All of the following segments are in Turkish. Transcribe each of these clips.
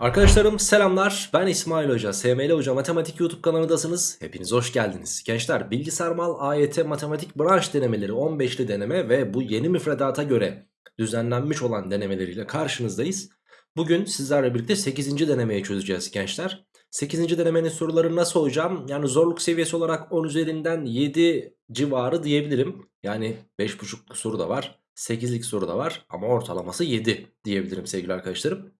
Arkadaşlarım selamlar. Ben İsmail Hoca SML Hoca Matematik YouTube kanalındasınız. Hepiniz hoş geldiniz. Gençler bilgisayar mal AYT matematik branş denemeleri 15'li deneme ve bu yeni müfredata göre düzenlenmiş olan denemeleriyle karşınızdayız. Bugün sizlerle birlikte 8. denemeyi çözeceğiz gençler. 8. denemenin soruları nasıl hocam? Yani zorluk seviyesi olarak 10 üzerinden 7 civarı diyebilirim. Yani 5.5 soru da var 8'lik soru da var ama ortalaması 7 diyebilirim sevgili arkadaşlarım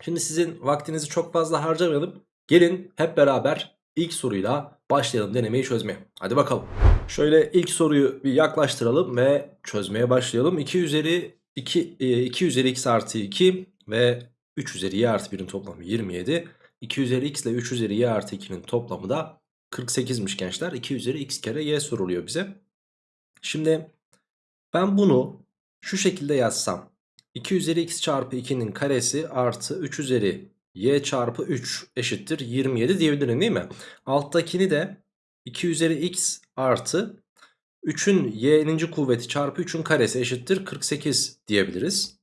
Şimdi sizin vaktinizi çok fazla harcamayalım. Gelin hep beraber ilk soruyla başlayalım denemeyi çözmeye. Hadi bakalım. Şöyle ilk soruyu bir yaklaştıralım ve çözmeye başlayalım. 2 üzeri 2, 2 üzeri x artı 2 ve 3 üzeri y artı 1'in toplamı 27. 2 üzeri x ile 3 üzeri y artı 2'nin toplamı da 48'miş gençler. 2 üzeri x kere y soruluyor bize. Şimdi ben bunu şu şekilde yazsam 2 üzeri x çarpı 2'nin karesi artı 3 üzeri y çarpı 3 eşittir 27 diyebilirim değil mi? Alttakini de 2 üzeri x artı 3'ün y'ninci kuvveti çarpı 3'ün karesi eşittir 48 diyebiliriz.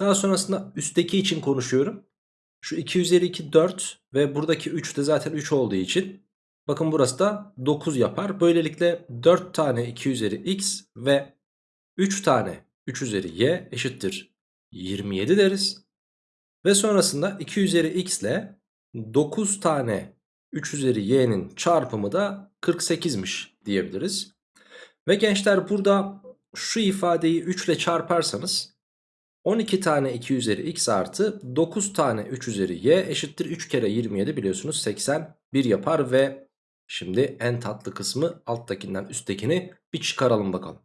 Daha sonrasında üstteki için konuşuyorum. Şu 2 üzeri 2 4 ve buradaki 3 de zaten 3 olduğu için bakın burası da 9 yapar. Böylelikle 4 tane 2 üzeri x ve 3 tane 3 üzeri y eşittir 27 deriz. Ve sonrasında 2 üzeri x ile 9 tane 3 üzeri y'nin çarpımı da 48'miş diyebiliriz. Ve gençler burada şu ifadeyi 3 ile çarparsanız 12 tane 2 üzeri x artı 9 tane 3 üzeri y eşittir 3 kere 27 biliyorsunuz 81 yapar ve şimdi en tatlı kısmı alttakinden üsttekini bir çıkaralım bakalım.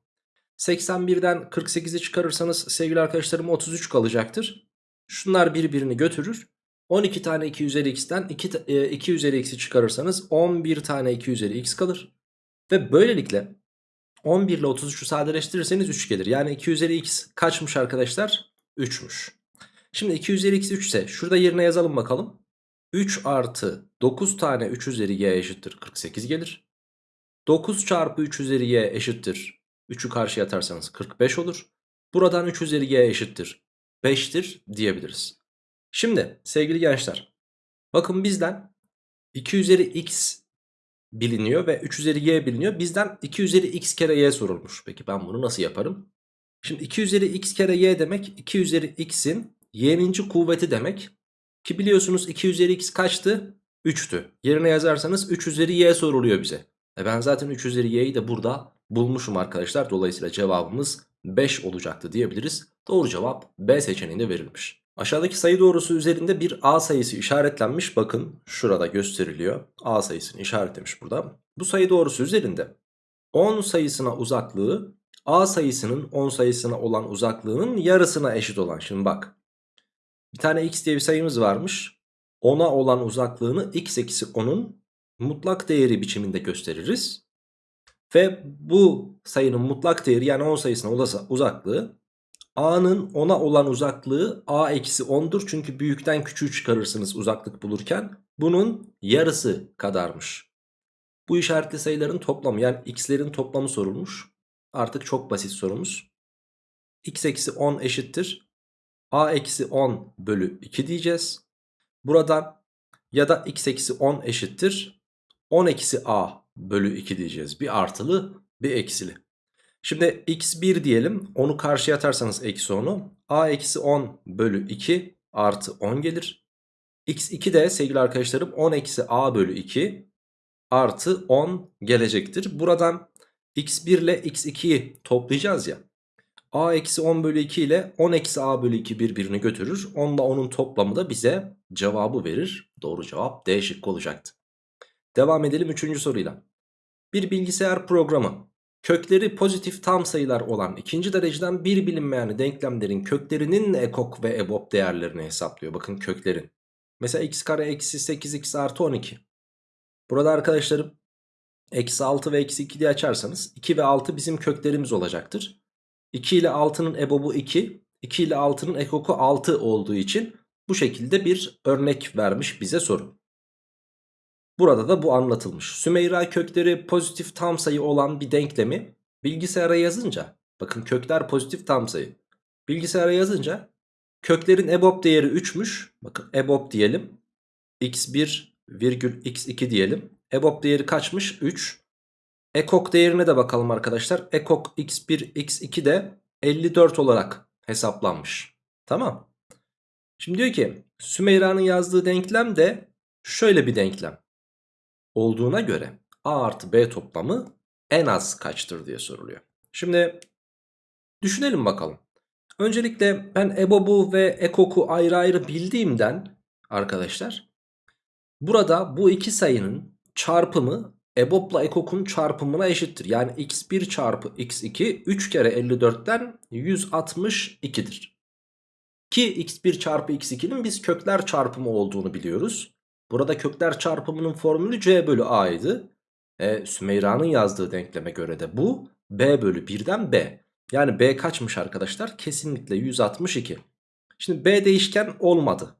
81'den 48'i çıkarırsanız sevgili arkadaşlarım 33 kalacaktır. Şunlar birbirini götürür. 12 tane 2 üzeri x'ten 2, 2 üzeri x'i çıkarırsanız 11 tane 2 üzeri x kalır. Ve böylelikle 11 ile 33'ü sadeleştirirseniz 3 gelir. Yani 2 üzeri x kaçmış arkadaşlar? 3'müş. Şimdi 2 üzeri x 3 ise şurada yerine yazalım bakalım. 3 artı 9 tane 3 üzeri y eşittir 48 gelir. 9 çarpı 3 üzeri y eşittir 3'ü karşıya atarsanız 45 olur. Buradan 3 üzeri y eşittir 5'tir diyebiliriz. Şimdi sevgili gençler bakın bizden 2 üzeri x biliniyor ve 3 üzeri y biliniyor. Bizden 2 üzeri x kere y sorulmuş. Peki ben bunu nasıl yaparım? Şimdi 2 üzeri x kere y demek 2 üzeri x'in y'ninci kuvveti demek. Ki biliyorsunuz 2 üzeri x kaçtı? 3'tü. Yerine yazarsanız 3 üzeri y soruluyor bize. E ben zaten 3 üzeri y'yi de burada bulmuşum arkadaşlar. Dolayısıyla cevabımız 5 olacaktı diyebiliriz. Doğru cevap B seçeneğinde verilmiş. Aşağıdaki sayı doğrusu üzerinde bir A sayısı işaretlenmiş. Bakın şurada gösteriliyor. A sayısını işaretlemiş burada. Bu sayı doğrusu üzerinde 10 sayısına uzaklığı A sayısının 10 sayısına olan uzaklığının yarısına eşit olan. Şimdi bak. Bir tane x diye bir sayımız varmış. 10'a olan uzaklığını x eksi 10'un mutlak değeri biçiminde gösteririz. Ve bu sayının mutlak değeri yani 10 sayısına uzaklığı A'nın 10'a olan uzaklığı A eksi 10'dur. Çünkü büyükten küçüğü çıkarırsınız uzaklık bulurken. Bunun yarısı kadarmış. Bu işaretli sayıların toplamı yani x'lerin toplamı sorulmuş. Artık çok basit sorumuz. x eksi 10 eşittir. A eksi 10 bölü 2 diyeceğiz. Buradan ya da x eksi 10 eşittir. 10 eksi a bölü 2 diyeceğiz. Bir artılı bir eksili. Şimdi x1 diyelim. Onu karşıya atarsanız eksi 10'u. a eksi 10 bölü 2 artı 10 gelir. x2 de sevgili arkadaşlarım 10 eksi a bölü 2 artı 10 gelecektir. Buradan x1 ile x2'yi toplayacağız ya. a eksi 10 bölü 2 ile 10 eksi a bölü 2 birbirini götürür. 10 ile 10'un toplamı da bize cevabı verir. Doğru cevap D şıkkı olacaktı. Devam edelim 3. soruyla. Bir bilgisayar programı kökleri pozitif tam sayılar olan ikinci dereceden bir bilinmeyen denklemlerin köklerinin ekok ve ebop değerlerini hesaplıyor. Bakın köklerin. Mesela x kare eksi 8x artı 12. Burada arkadaşlarım eksi 6 ve eksi 2 diye açarsanız 2 ve 6 bizim köklerimiz olacaktır. 2 ile 6'nın ebobu 2, 2 ile 6'nın ekoku 6 olduğu için bu şekilde bir örnek vermiş bize soru. Burada da bu anlatılmış. Sümeyra kökleri pozitif tam sayı olan bir denklemi bilgisayara yazınca bakın kökler pozitif tam sayı. Bilgisayara yazınca Köklerin EBOB değeri 3'müş. Bakın EBOB diyelim. x1 virgül x2 diyelim. EBOB değeri kaçmış? 3. Ekok değerine de bakalım arkadaşlar. Ekok x1 x2 de 54 olarak hesaplanmış. Tamam. Şimdi diyor ki Sümeyra'nın yazdığı denklem de şöyle bir denklem. Olduğuna göre A artı B toplamı en az kaçtır diye soruluyor. Şimdi düşünelim bakalım. Öncelikle ben EBOB'u ve EKOK'u ayrı ayrı bildiğimden arkadaşlar burada bu iki sayının çarpımı EBOB'la EKOK'un çarpımına eşittir. Yani x1 çarpı x2 3 kere 54'ten 162'dir. Ki x1 çarpı x2'nin biz kökler çarpımı olduğunu biliyoruz. Burada kökler çarpımının formülü c bölü a'ydı. E, Sümeyra'nın yazdığı denkleme göre de bu b bölü 1'den b. Yani b kaçmış arkadaşlar? Kesinlikle 162. Şimdi b değişken olmadı.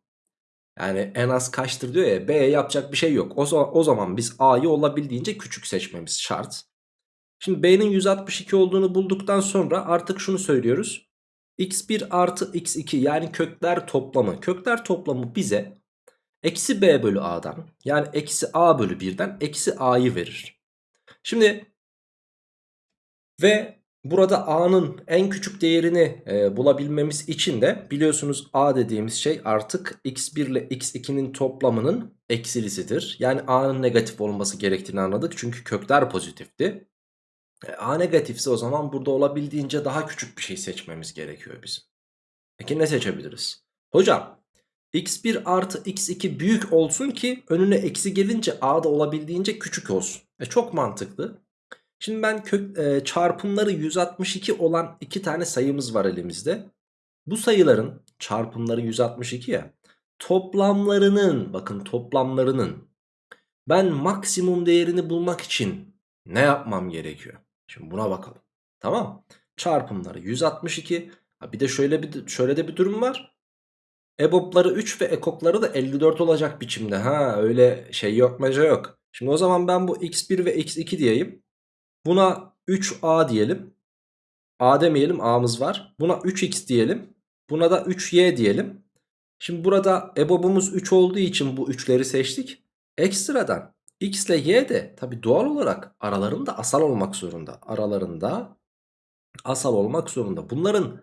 Yani en az kaçtır diyor ya b'ye yapacak bir şey yok. O, o zaman biz a'yı olabildiğince küçük seçmemiz şart. Şimdi b'nin 162 olduğunu bulduktan sonra artık şunu söylüyoruz. x1 artı x2 yani kökler toplamı. Kökler toplamı bize eksi b bölü a'dan yani eksi a bölü 1'den eksi a'yı verir. Şimdi ve burada a'nın en küçük değerini e, bulabilmemiz için de biliyorsunuz a dediğimiz şey artık x1 ile x2'nin toplamının eksilisidir. Yani a'nın negatif olması gerektiğini anladık çünkü kökler pozitifti. E, a negatifse o zaman burada olabildiğince daha küçük bir şey seçmemiz gerekiyor bizim. Peki ne seçebiliriz? Hocam x1 artı x2 büyük olsun ki önüne eksi gelince a da olabildiğince küçük olsun. E çok mantıklı. Şimdi ben kök, e, çarpımları 162 olan iki tane sayımız var elimizde. Bu sayıların çarpımları 162 ya. Toplamlarının bakın toplamlarının ben maksimum değerini bulmak için ne yapmam gerekiyor? Şimdi buna bakalım. Tamam. Çarpımları 162. Ha bir de şöyle bir şöyle de bir durum var. EBOB'ları 3 ve ekokları da 54 olacak biçimde. Ha öyle şey yok meca yok. Şimdi o zaman ben bu x1 ve x2 diyeyim. Buna 3a diyelim. a demeyelim a'mız var. Buna 3x diyelim. Buna da 3y diyelim. Şimdi burada EBOB'umuz 3 olduğu için bu 3'leri seçtik. Ekstradan x ile y de tabi doğal olarak aralarında asal olmak zorunda. Aralarında asal olmak zorunda. Bunların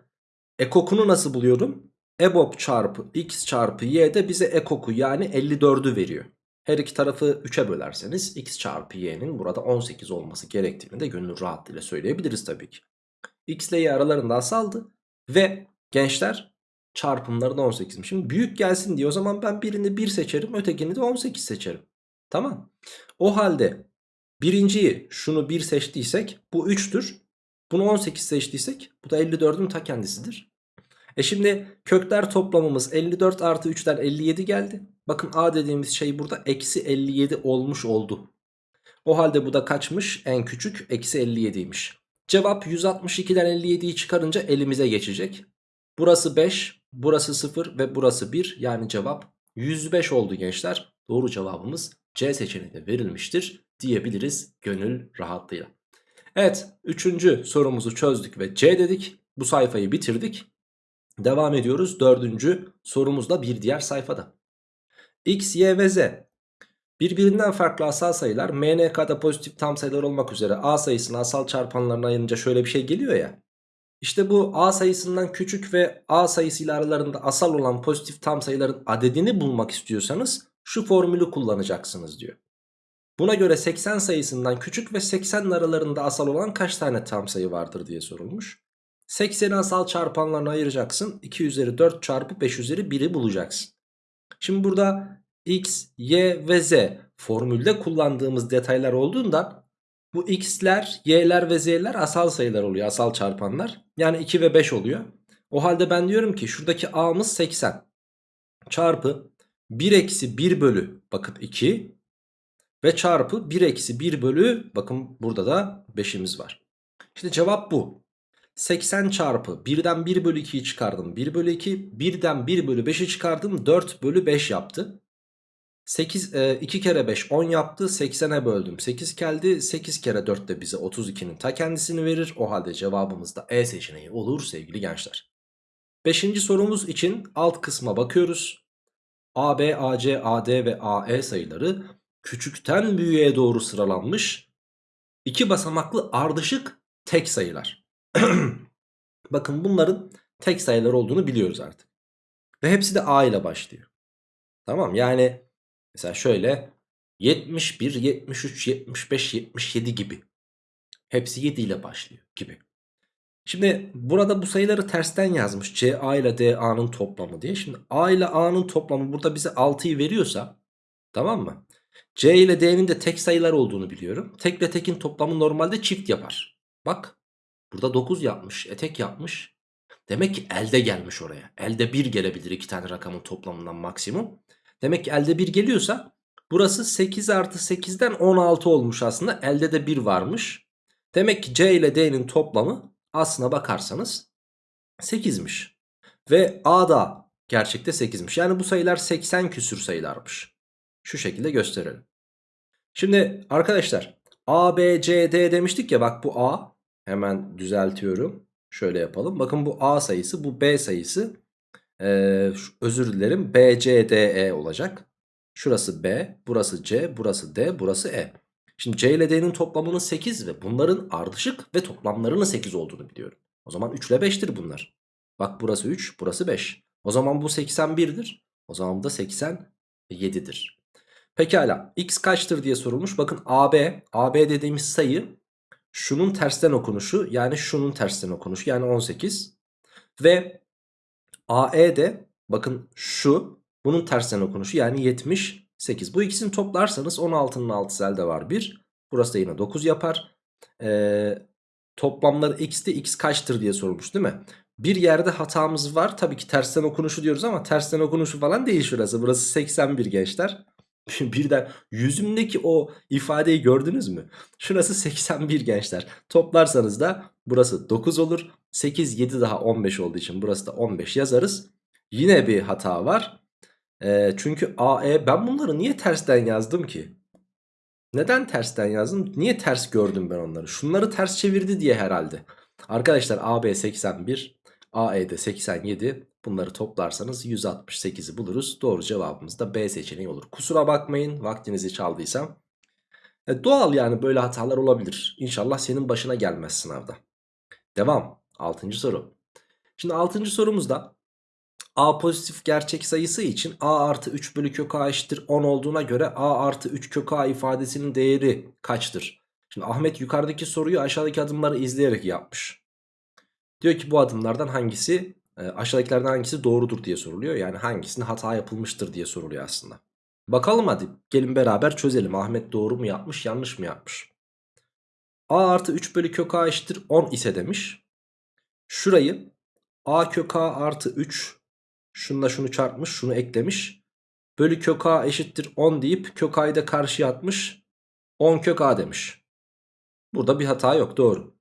ekokunu nasıl buluyorum? EBOB çarpı x çarpı y de bize ekoku yani 54'ü veriyor. Her iki tarafı 3'e bölerseniz x çarpı y'nin burada 18 olması gerektiğini de gönül rahatlığıyla söyleyebiliriz tabii ki. x ile y aralarında asaldı ve gençler çarpımları da 18'im. Şimdi büyük gelsin diye o zaman ben birini 1 seçerim ötekini de 18 seçerim. Tamam. O halde birinciyi şunu 1 seçtiysek bu 3'tür. Bunu 18 seçtiysek bu da 54'ün ta kendisidir. E şimdi kökler toplamımız 54 artı 3'ten 57 geldi. Bakın a dediğimiz şey burada eksi 57 olmuş oldu. O halde bu da kaçmış? En küçük eksi 57'ymiş. Cevap 162'den 57'yi çıkarınca elimize geçecek. Burası 5, burası 0 ve burası 1. Yani cevap 105 oldu gençler. Doğru cevabımız C seçeneği de verilmiştir diyebiliriz gönül rahatlığıyla. Evet 3. sorumuzu çözdük ve C dedik. Bu sayfayı bitirdik. Devam ediyoruz dördüncü sorumuzda bir diğer sayfada. X, Y ve Z birbirinden farklı asal sayılar MNK'da pozitif tam sayılar olmak üzere A sayısını asal çarpanlarına ayırınca şöyle bir şey geliyor ya. İşte bu A sayısından küçük ve A sayısıyla aralarında asal olan pozitif tam sayıların adedini bulmak istiyorsanız şu formülü kullanacaksınız diyor. Buna göre 80 sayısından küçük ve 80 aralarında asal olan kaç tane tam sayı vardır diye sorulmuş. 80'i asal çarpanlarına ayıracaksın. 2 üzeri 4 çarpı 5 üzeri 1'i bulacaksın. Şimdi burada x, y ve z formülde kullandığımız detaylar olduğundan bu x'ler, y'ler ve z'ler asal sayılar oluyor. Asal çarpanlar. Yani 2 ve 5 oluyor. O halde ben diyorum ki şuradaki a'mız 80 çarpı 1 eksi 1 bölü bakın 2 ve çarpı 1 eksi 1 bölü bakın burada da 5'imiz var. İşte cevap bu. 80 çarpı 1'den 1 bölü 2'yi çıkardım. 1 bölü 2 1'den 1 bölü 5'i çıkardım. 4 bölü 5 yaptı. 8 e, 2 kere 5 10 yaptı. 80'e böldüm. 8 geldi. 8 kere 4 de bize 32'nin ta kendisini verir. O halde cevabımız da E seçeneği olur sevgili gençler. Beşinci sorumuz için alt kısma bakıyoruz. AB, AC, AD ve AE sayıları küçükten büyüğe doğru sıralanmış. İki basamaklı ardışık tek sayılar. Bakın bunların tek sayılar olduğunu biliyoruz artık. Ve hepsi de A ile başlıyor. Tamam yani mesela şöyle 71, 73, 75, 77 gibi. Hepsi 7 ile başlıyor gibi. Şimdi burada bu sayıları tersten yazmış. C A ile D A'nın toplamı diye. Şimdi A ile A'nın toplamı burada bize 6'yı veriyorsa tamam mı? C ile D'nin de tek sayılar olduğunu biliyorum. Tek ile tekin toplamı normalde çift yapar. Bak burada 9 yapmış. E tek yapmış. Demek ki elde gelmiş oraya. Elde 1 gelebilir iki tane rakamın toplamından maksimum. Demek ki elde 1 geliyorsa burası 8 artı 8'den 16 olmuş aslında. Elde de 1 varmış. Demek ki C ile D'nin toplamı aslına bakarsanız 8'miş. Ve A da gerçekte 8'miş. Yani bu sayılar 80 küsür sayılarmış. Şu şekilde gösterelim. Şimdi arkadaşlar A, B, C, D demiştik ya bak bu A. Hemen düzeltiyorum. Şöyle yapalım. Bakın bu A sayısı bu B sayısı. Ee, özür dilerim B, C, D, E olacak. Şurası B, burası C, burası D, burası E. Şimdi C ile D'nin toplamının 8 ve bunların ardışık ve toplamlarının 8 olduğunu biliyorum. O zaman 3 ile 5'tir bunlar. Bak burası 3, burası 5. O zaman bu 81'dir. O zaman da 87'dir. Pekala x kaçtır diye sorulmuş. Bakın AB, AB dediğimiz sayı şunun tersten okunuşu yani şunun tersten okunuşu yani 18. Ve AE de bakın şu bunun tersten okunuşu yani 78. Bu ikisini toplarsanız 16'nın 6'sı elde var 1. Burası da yine 9 yapar. Ee, toplamları x'te x kaçtır diye sorulmuş değil mi? Bir yerde hatamız var. Tabii ki tersten okunuşu diyoruz ama tersten okunuşu falan değil şurası. Burası 81 gençler. Birden yüzümdeki o ifadeyi gördünüz mü? Şurası 81 gençler. Toplarsanız da burası 9 olur. 8, 7 daha 15 olduğu için burası da 15 yazarız. Yine bir hata var. E, çünkü AE ben bunları niye tersten yazdım ki? Neden tersten yazdım? Niye ters gördüm ben onları? Şunları ters çevirdi diye herhalde. Arkadaşlar AB 81, AE'de 87. Bunları toplarsanız 168'i buluruz. Doğru cevabımız da B seçeneği olur. Kusura bakmayın vaktinizi çaldıysam. E, doğal yani böyle hatalar olabilir. İnşallah senin başına gelmez sınavda. Devam. 6. soru. Şimdi 6. sorumuzda A pozitif gerçek sayısı için A artı 3 bölü kök A eşittir 10 olduğuna göre A artı 3 kök A ifadesinin değeri kaçtır? Şimdi Ahmet yukarıdaki soruyu aşağıdaki adımları izleyerek yapmış. Diyor ki bu adımlardan hangisi aşağıdakilerden hangisi doğrudur diye soruluyor. Yani hangisinde hata yapılmıştır diye soruluyor aslında. Bakalım hadi gelin beraber çözelim. Ahmet doğru mu yapmış yanlış mı yapmış? A artı 3 bölü kök A eşittir 10 ise demiş. Şurayı A kök A artı 3 şunla şunu çarpmış şunu eklemiş. Bölü kök A eşittir 10 deyip kök A'yı da karşıya atmış. 10 kök A demiş. Burada bir hata yok doğru.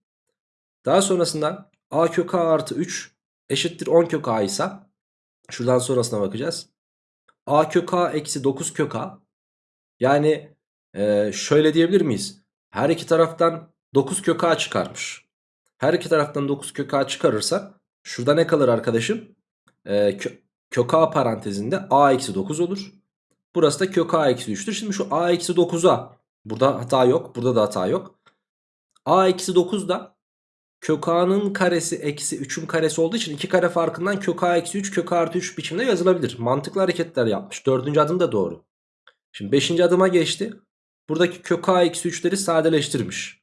Daha sonrasında A kök A artı 3 eşittir 10 kök a ise şuradan sonrasına bakacağız. a kök a eksi 9 kök a yani e, şöyle diyebilir miyiz? Her iki taraftan 9 kök a çıkarmış. Her iki taraftan 9 kök a çıkarırsa şurada ne kalır arkadaşım? E, kö, kök a parantezinde a eksi 9 olur. Burası da kök a eksi 3'tür. Şimdi şu a eksi 9'a burada hata yok. Burada da hata yok. a eksi 9 da kök a'nın karesi eksi 3'ün karesi olduğu için 2 kare farkından kök a eksi 3 kök a artı 3 biçimde yazılabilir. Mantıklı hareketler yapmış. Dördüncü adım da doğru. Şimdi beşinci adıma geçti. Buradaki kök a eksi 3'leri sadeleştirmiş.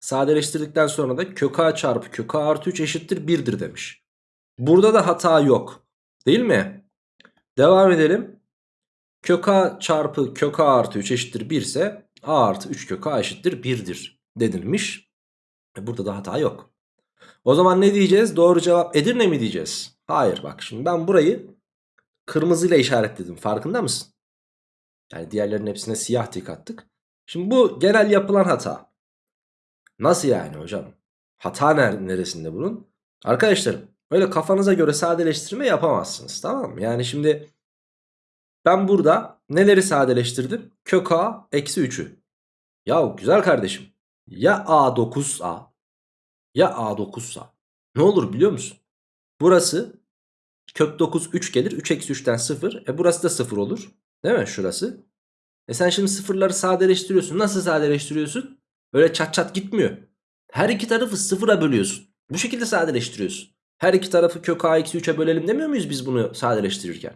Sadeleştirdikten sonra da kök a çarpı kök a artı 3 eşittir 1'dir demiş. Burada da hata yok. Değil mi? Devam edelim. Kök a çarpı kök a artı 3 eşittir 1 ise a artı 3 kök a eşittir 1'dir denilmiş. E burada da hata yok. O zaman ne diyeceğiz? Doğru cevap Edirne mi diyeceğiz? Hayır bak şimdi ben burayı kırmızıyla işaretledim. Farkında mısın? Yani diğerlerinin hepsine siyah tik attık. Şimdi bu genel yapılan hata. Nasıl yani hocam? Hata neresinde bunun? Arkadaşlarım öyle kafanıza göre sadeleştirme yapamazsınız tamam mı? Yani şimdi ben burada neleri sadeleştirdim? Kök a eksi 3'ü. Ya güzel kardeşim ya A9A ya A9'sa ne olur biliyor musun? Burası Kök 9 3 gelir. 3 eksi 3'ten 0. E burası da 0 olur. Değil mi şurası? E sen şimdi sıfırları sadeleştiriyorsun. Nasıl sadeleştiriyorsun? Öyle çat çat gitmiyor. Her iki tarafı sıfıra bölüyorsun. Bu şekilde sadeleştiriyorsun. Her iki tarafı kök a eksi 3'e bölelim demiyor muyuz biz bunu sadeleştirirken?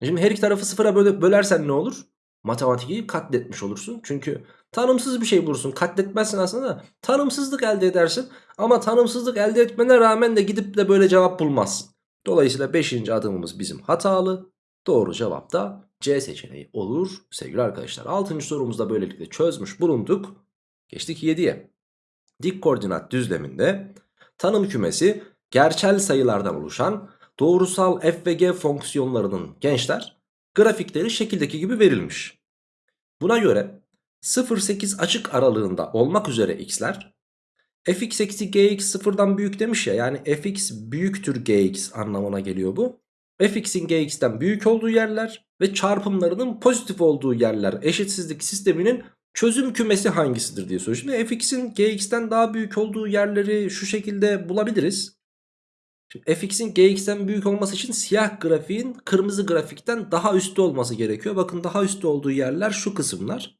E şimdi her iki tarafı sıfıra böle bölersen ne olur? Matematiği katletmiş olursun. Çünkü tanımsız bir şey bulursun. Katletmezsin aslında da tanımsızlık elde edersin. Ama tanımsızlık elde etmene rağmen de gidip de böyle cevap bulmazsın. Dolayısıyla 5. adımımız bizim hatalı. Doğru cevap da C seçeneği olur sevgili arkadaşlar. 6. sorumuzda böylelikle çözmüş bulunduk. Geçtik 7'ye. Dik koordinat düzleminde tanım kümesi gerçel sayılardan oluşan doğrusal f ve g fonksiyonlarının gençler grafikleri şekildeki gibi verilmiş. Buna göre 0-8 açık aralığında olmak üzere x'ler fx eksi gx sıfırdan büyük demiş ya yani fx büyüktür gx anlamına geliyor bu. fx'in gx'ten büyük olduğu yerler ve çarpımlarının pozitif olduğu yerler eşitsizlik sisteminin çözüm kümesi hangisidir diye soruyor. Şimdi fx'in gx'ten daha büyük olduğu yerleri şu şekilde bulabiliriz. Şimdi fx'in gx'ten büyük olması için siyah grafiğin kırmızı grafikten daha üstte olması gerekiyor. Bakın daha üstte olduğu yerler şu kısımlar.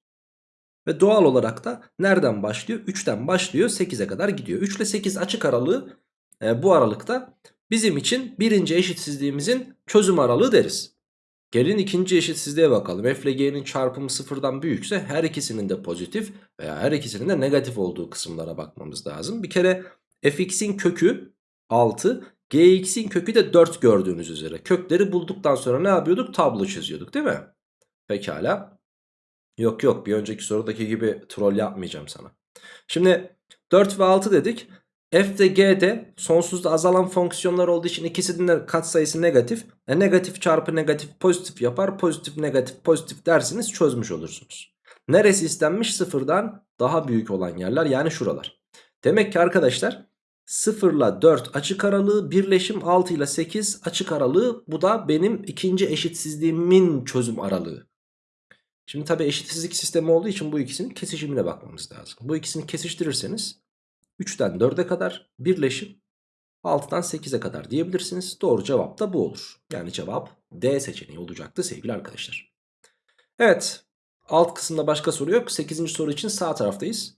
Ve doğal olarak da nereden başlıyor? 3'ten başlıyor 8'e kadar gidiyor. 3 ile 8 açık aralığı e, bu aralıkta bizim için birinci eşitsizliğimizin çözüm aralığı deriz. Gelin ikinci eşitsizliğe bakalım. F ile G'nin çarpımı sıfırdan büyükse her ikisinin de pozitif veya her ikisinin de negatif olduğu kısımlara bakmamız lazım. Bir kere fx'in kökü 6, gx'in kökü de 4 gördüğünüz üzere. Kökleri bulduktan sonra ne yapıyorduk? Tablo çiziyorduk değil mi? Pekala. Yok yok bir önceki sorudaki gibi troll yapmayacağım sana. Şimdi 4 ve 6 dedik. F de G de sonsuzda azalan fonksiyonlar olduğu için ikisinin de katsayısı negatif. E negatif çarpı negatif pozitif yapar. Pozitif negatif pozitif dersiniz çözmüş olursunuz. Neresi istenmiş? Sıfırdan daha büyük olan yerler yani şuralar. Demek ki arkadaşlar 0 ile 4 açık aralığı birleşim 6 ile 8 açık aralığı bu da benim ikinci eşitsizliğimin çözüm aralığı. Şimdi tabi eşitsizlik sistemi olduğu için bu ikisinin kesişimine bakmamız lazım. Bu ikisini kesiştirirseniz 3'ten 4'e kadar birleşim 6'dan 8'e kadar diyebilirsiniz. Doğru cevap da bu olur. Yani cevap D seçeneği olacaktı sevgili arkadaşlar. Evet alt kısımda başka soru yok. 8. soru için sağ taraftayız.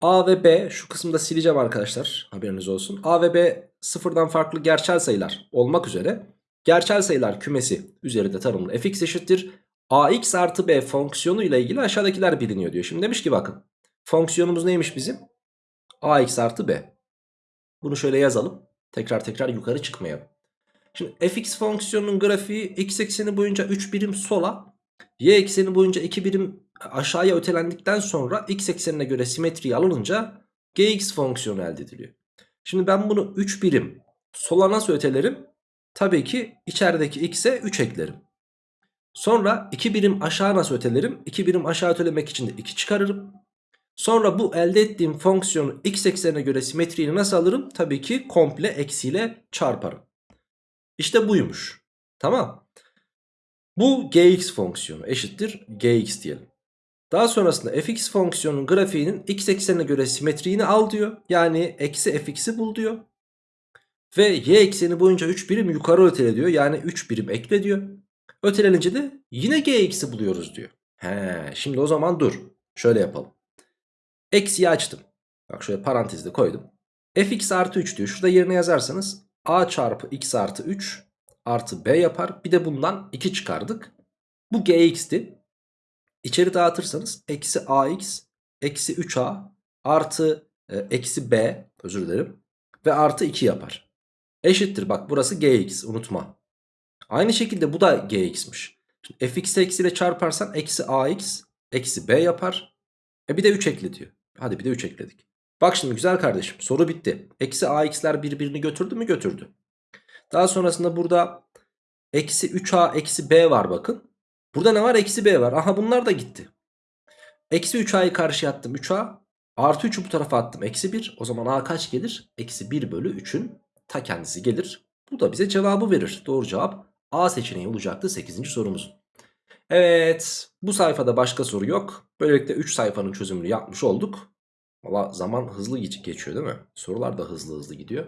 A ve B şu kısımda sileceğim arkadaşlar haberiniz olsun. A ve B sıfırdan farklı gerçel sayılar olmak üzere gerçel sayılar kümesi üzerinde tanımlı fx eşittir. Ax artı b fonksiyonu ile ilgili aşağıdakiler biliniyor diyor. Şimdi demiş ki bakın fonksiyonumuz neymiş bizim? ax artı b. Bunu şöyle yazalım. Tekrar tekrar yukarı çıkmayalım. Şimdi fx fonksiyonunun grafiği x ekseni boyunca 3 birim sola, y ekseni boyunca 2 birim aşağıya ötelendikten sonra x eksenine göre simetriye alınınca gx fonksiyonu elde ediliyor. Şimdi ben bunu 3 birim sola nasıl ötelerim? Tabii ki içerideki x'e 3 eklerim. Sonra 2 birim aşağı nasıl ötelerim? 2 birim aşağı ötelemek için de 2 çıkarırım. Sonra bu elde ettiğim fonksiyonu x eksenine göre simetriğini nasıl alırım? Tabii ki komple eksiyle çarparım. İşte buymuş. Tamam. Bu gx fonksiyonu eşittir gx diyelim. Daha sonrasında fx fonksiyonunun grafiğinin x eksenine göre simetriğini al diyor. Yani eksi fx'i bul diyor. Ve y ekseni boyunca 3 birim yukarı ötele diyor. Yani 3 birim ekle diyor. Ötelenince de yine gx'i buluyoruz diyor. He, şimdi o zaman dur. Şöyle yapalım. Eksiyi açtım. Bak şöyle parantezde koydum. fx artı 3 diyor. Şurada yerine yazarsanız a çarpı x artı 3 artı b yapar. Bir de bundan 2 çıkardık. Bu gx'ti. İçeri dağıtırsanız eksi ax eksi 3a artı e, eksi b özür dilerim ve artı 2 yapar. Eşittir bak burası gx unutma. Aynı şekilde bu da gx'miş. Fx eksi ile çarparsan eksi ax eksi b yapar. E bir de 3 ekle diyor. Hadi bir de 3 ekledik. Bak şimdi güzel kardeşim soru bitti. Eksi ax'ler birbirini götürdü mü götürdü. Daha sonrasında burada eksi 3a eksi b var bakın. Burada ne var? Eksi b var. Aha bunlar da gitti. Eksi 3a'yı karşıya attım 3a. Artı 3'ü bu tarafa attım. Eksi 1. O zaman a kaç gelir? Eksi 1 bölü 3'ün ta kendisi gelir. Bu da bize cevabı verir. Doğru cevap A seçeneği olacaktı 8. sorumuz. Evet bu sayfada başka soru yok. Böylelikle 3 sayfanın çözümünü yapmış olduk. Valla zaman hızlı geçiyor değil mi? Sorular da hızlı hızlı gidiyor.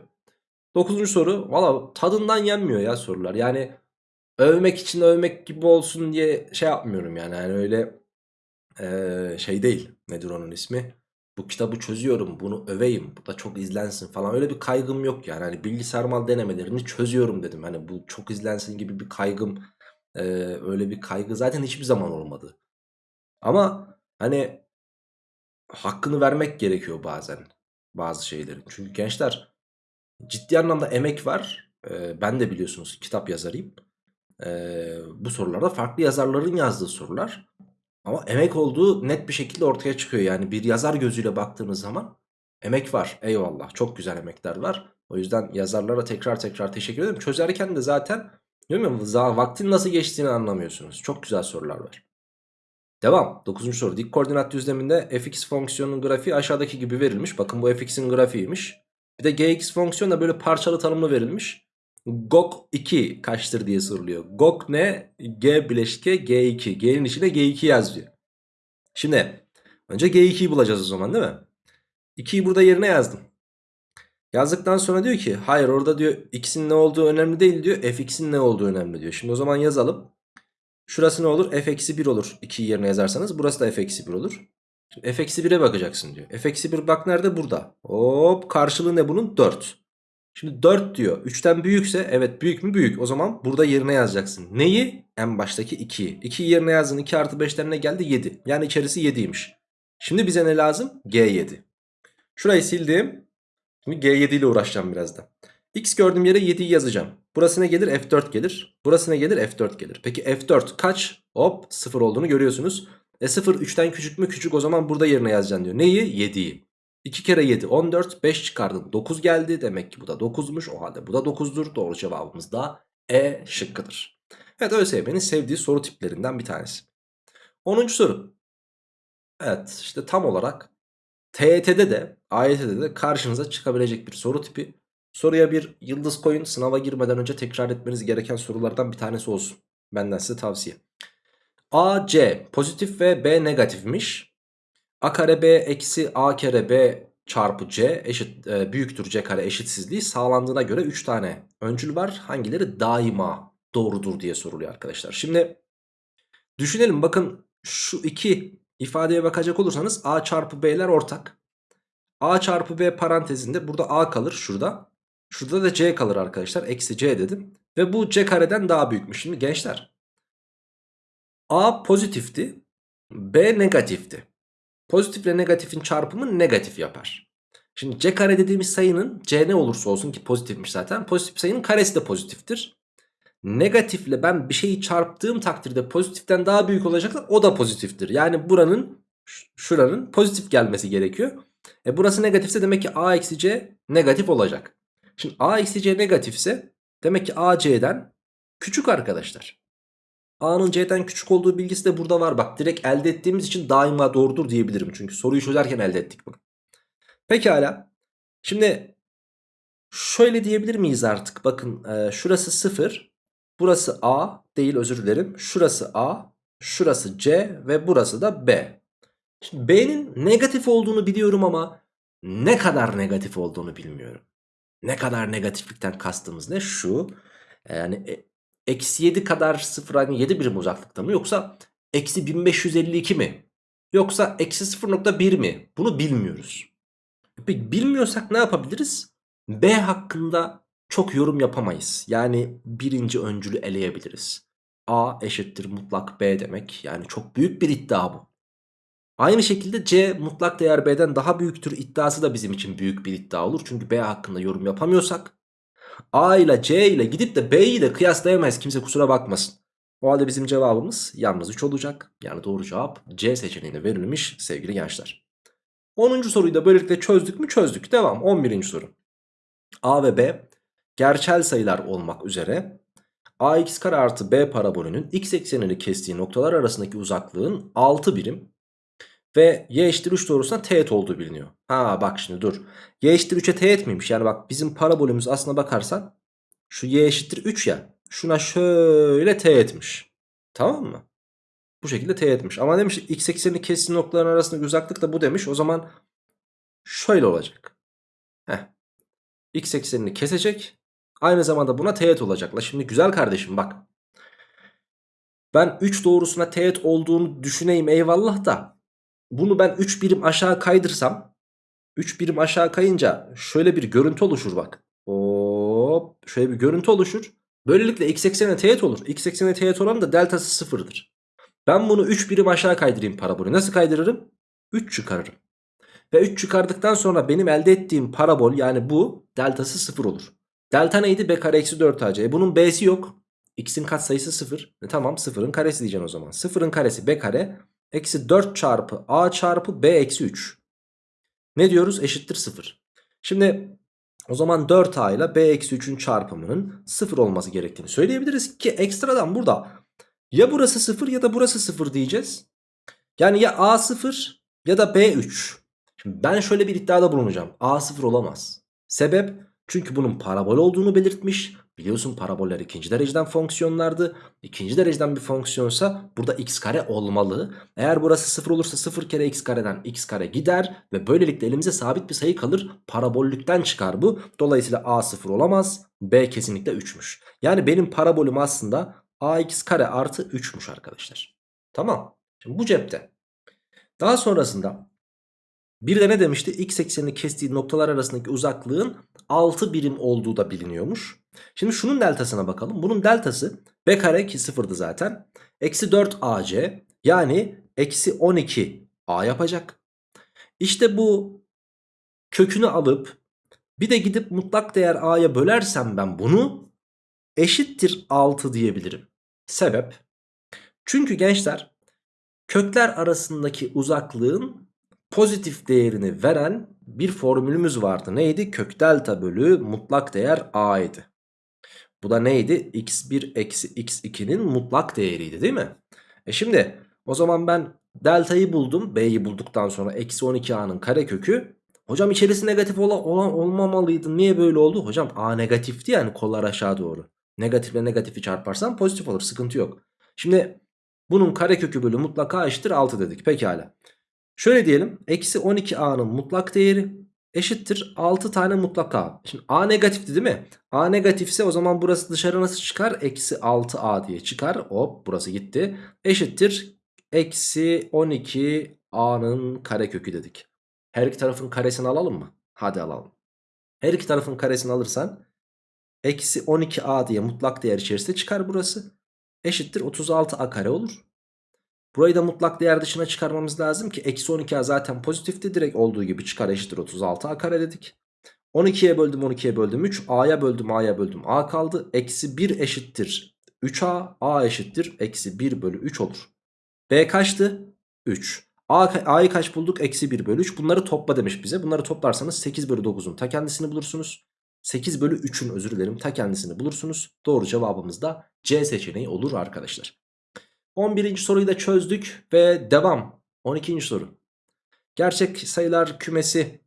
Dokuzuncu soru. Valla tadından yenmiyor ya sorular. Yani övmek için övmek gibi olsun diye şey yapmıyorum yani. Yani öyle ee, şey değil. Nedir onun ismi? Bu kitabı çözüyorum bunu öveyim. Bu da çok izlensin falan. Öyle bir kaygım yok yani. Hani bilgisayar mal denemelerini çözüyorum dedim. Hani bu çok izlensin gibi bir kaygım. ee, öyle bir kaygı zaten hiçbir zaman olmadı. Ama hani hakkını vermek gerekiyor bazen bazı şeylerin. Çünkü gençler ciddi anlamda emek var. Ee, ben de biliyorsunuz kitap yazarıyım. Ee, bu sorularda farklı yazarların yazdığı sorular. Ama emek olduğu net bir şekilde ortaya çıkıyor. Yani bir yazar gözüyle baktığınız zaman emek var. Eyvallah çok güzel emekler var. O yüzden yazarlara tekrar tekrar teşekkür ederim. Çözerken de zaten bilmiyorum vaktin nasıl geçtiğini anlamıyorsunuz. Çok güzel sorular var. Devam. 9. soru. Dik koordinat düzleminde fx fonksiyonunun grafiği aşağıdaki gibi verilmiş. Bakın bu fx'in grafiğiymiş. Bir de gx fonksiyonu da böyle parçalı tanımlı verilmiş. GOK 2 kaçtır diye soruluyor. GOK ne? G bileşke G2. G'nin içine G2 yazıyor. Şimdi önce G2'yi bulacağız o zaman değil mi? 2'yi burada yerine yazdım. Yazdıktan sonra diyor ki hayır orada diyor x'in ne olduğu önemli değil diyor. fx'in ne olduğu önemli diyor. Şimdi o zaman yazalım. Şurası ne olur? f eksi 1 olur. 2'yi yerine yazarsanız. Burası da f eksi 1 olur. Şimdi f eksi 1'e bakacaksın diyor. f eksi 1 bak nerede? Burada. Hop karşılığı ne bunun? 4. Şimdi 4 diyor. 3'ten büyükse evet büyük mü büyük. O zaman burada yerine yazacaksın. Neyi? En baştaki 2'yi. 2'yi yerine yazdın. 2 artı 5'ten ne geldi? 7. Yani içerisi 7'ymiş. Şimdi bize ne lazım? G7. Şurayı sildim. Şimdi G7 ile uğraşacağım birazdan. X gördüğüm yere 7'yi yazacağım. Burası ne gelir? F4 gelir. Burası ne gelir? F4 gelir. Peki F4 kaç? Hop 0 olduğunu görüyorsunuz. E 0 3'ten küçük mü? Küçük o zaman burada yerine yazacaksın diyor. Neyi? 7'yi. 2 kere 7 14 5 çıkardım 9 geldi demek ki bu da 9'muş o halde bu da 9'dur doğru cevabımız da E şıkkıdır. Evet ÖSYM'nin sevdiği soru tiplerinden bir tanesi. 10. soru. Evet işte tam olarak TYT'de de AYT'de de karşınıza çıkabilecek bir soru tipi. Soruya bir yıldız koyun sınava girmeden önce tekrar etmeniz gereken sorulardan bir tanesi olsun. Benden size tavsiye. A, C pozitif ve B negatifmiş. A kare B eksi A kare B çarpı C eşit e, büyüktür C kare eşitsizliği sağlandığına göre 3 tane öncül var. Hangileri daima doğrudur diye soruluyor arkadaşlar. Şimdi düşünelim bakın şu iki ifadeye bakacak olursanız A çarpı B'ler ortak. A çarpı B parantezinde burada A kalır şurada. Şurada da C kalır arkadaşlar. Eksi C dedim. Ve bu C kareden daha büyükmüş. Şimdi gençler. A pozitifti. B negatifti. Pozitif ile negatifin çarpımı negatif yapar. Şimdi c kare dediğimiz sayının c ne olursa olsun ki pozitifmiş zaten. Pozitif sayının karesi de pozitiftir. Negatifle ben bir şeyi çarptığım takdirde pozitiften daha büyük olacaksa o da pozitiftir. Yani buranın şuranın pozitif gelmesi gerekiyor. E burası negatifse demek ki a eksi c negatif olacak. Şimdi a eksi c negatifse demek ki a c'den küçük arkadaşlar. A'nın C'den küçük olduğu bilgisi de burada var. Bak direkt elde ettiğimiz için daima doğrudur diyebilirim. Çünkü soruyu çözerken elde ettik bunu. Pekala. Şimdi şöyle diyebilir miyiz artık? Bakın e, şurası 0. Burası A değil özür dilerim. Şurası A. Şurası C ve burası da B. Şimdi B'nin negatif olduğunu biliyorum ama ne kadar negatif olduğunu bilmiyorum. Ne kadar negatiflikten kastımız ne? Şu yani e, eksi 7 kadar 0 hani 7 birim uzaklıkta mı yoksa eksi 1552 mi? Yoksa eksi 0.1 mi? Bunu bilmiyoruz. Peki bilmiyorsak ne yapabiliriz? B hakkında çok yorum yapamayız. Yani birinci öncülü eleyebiliriz. A eşittir mutlak B demek. Yani çok büyük bir iddia bu. Aynı şekilde C mutlak değer B'den daha büyüktür iddiası da bizim için büyük bir iddia olur. Çünkü B hakkında yorum yapamıyorsak A ile C ile gidip de B'yi de kıyaslayamayız kimse kusura bakmasın. O halde bizim cevabımız yalnız 3 olacak. Yani doğru cevap C seçeneğine verilmiş sevgili gençler. 10. soruyu da böylelikle çözdük mü çözdük. Devam 11. soru. A ve B gerçel sayılar olmak üzere ax kare artı b parabolünün x eksenini kestiği noktalar arasındaki uzaklığın 6 birim ve y eşittir 3 doğrusuna teğet olduğu biliniyor. Ha bak şimdi dur. y eşittir 3'e teğet miymiş? Yani bak bizim parabolümüz aslına bakarsan şu y eşittir 3 ya. Şuna şöyle teğetmiş. Tamam mı? Bu şekilde teğetmiş. Ama demiş x eksenini kestiği noktaların arasındaki uzaklık da bu demiş. O zaman şöyle olacak. Heh. x eksenini kesecek. Aynı zamanda buna teğet olacaklar. Şimdi güzel kardeşim bak. Ben 3 doğrusuna teğet olduğunu düşüneyim eyvallah da. Bunu ben 3 birim aşağı kaydırsam. 3 birim aşağı kayınca şöyle bir görüntü oluşur bak. Hop şöyle bir görüntü oluşur. Böylelikle x eksenine teğet olur. X eksenine teğet olan da deltası sıfırdır. Ben bunu 3 birim aşağı kaydırayım parabolü. Nasıl kaydırırım? 3 çıkarırım. Ve 3 çıkardıktan sonra benim elde ettiğim parabol yani bu deltası 0 olur. Delta neydi? B kare eksi 4 AC. E bunun B'si yok. X'in katsayısı 0. E tamam 0'ın karesi diyeceğim o zaman. 0'ın karesi B kare eksi 4 çarpı A çarpı B eksi 3. Ne diyoruz? Eşittir 0. Şimdi o zaman 4A ile B eksi 3'ün çarpımının 0 olması gerektiğini söyleyebiliriz ki ekstradan burada ya burası 0 ya da burası 0 diyeceğiz. Yani ya A 0 ya da B 3. Şimdi ben şöyle bir iddiada bulunacağım. A 0 olamaz. Sebep? Çünkü bunun parabol olduğunu belirtmiş. Biliyorsun paraboller ikinci dereceden fonksiyonlardı. İkinci dereceden bir fonksiyonsa burada x kare olmalı. Eğer burası 0 olursa 0 kere x kareden x kare gider. Ve böylelikle elimize sabit bir sayı kalır. Parabollükten çıkar bu. Dolayısıyla a 0 olamaz. B kesinlikle 3'müş. Yani benim parabolüm aslında ax kare artı 3'müş arkadaşlar. Tamam. Şimdi bu cepte. Daha sonrasında bir de ne demişti? X eksenini kestiği noktalar arasındaki uzaklığın 6 birim olduğu da biliniyormuş. Şimdi şunun deltasına bakalım. Bunun deltası b kare ki sıfırdı zaten. Eksi 4 ac yani eksi 12 a yapacak. İşte bu kökünü alıp bir de gidip mutlak değer a'ya bölersem ben bunu eşittir 6 diyebilirim. Sebep? Çünkü gençler kökler arasındaki uzaklığın pozitif değerini veren bir formülümüz vardı. Neydi? Kök delta bölü mutlak değer a idi. Bu da neydi? x1 eksi x2'nin mutlak değeriydi değil mi? E şimdi o zaman ben deltayı buldum. B'yi bulduktan sonra eksi 12a'nın karekökü. Hocam içerisi negatif olan, olan olmamalıydı. Niye böyle oldu? Hocam a negatifti yani kollar aşağı doğru. Negatifle negatifi çarparsam pozitif olur. Sıkıntı yok. Şimdi bunun karekökü bölü mutlak a eşittir 6 dedik. Pekala. Şöyle diyelim. Eksi 12a'nın mutlak değeri eşittir 6 tane mutlak a. Şimdi a negatifti değil mi? a negatifse o zaman burası dışarı nasıl çıkar? Eksi 6a diye çıkar. Hop burası gitti. Eşittir eksi 12a'nın karekökü dedik. Her iki tarafın karesini alalım mı? Hadi alalım. Her iki tarafın karesini alırsan eksi 12a diye mutlak değer içerisinde çıkar burası. Eşittir 36a kare olur. Burayı da mutlak değer dışına çıkarmamız lazım ki eksi 12a zaten pozitifti. Direkt olduğu gibi çıkar eşittir 36a kare dedik. 12'ye böldüm 12'ye böldüm 3. A'ya böldüm A'ya böldüm A kaldı. Eksi 1 eşittir 3A. A eşittir eksi 1 bölü 3 olur. B kaçtı? 3. A'yı kaç bulduk? Eksi 1 bölü 3. Bunları topla demiş bize. Bunları toplarsanız 8 bölü 9'un ta kendisini bulursunuz. 8 bölü 3'ün özür dilerim ta kendisini bulursunuz. Doğru cevabımız da C seçeneği olur arkadaşlar. 11. soruyu da çözdük ve devam. 12. soru. Gerçek sayılar kümesi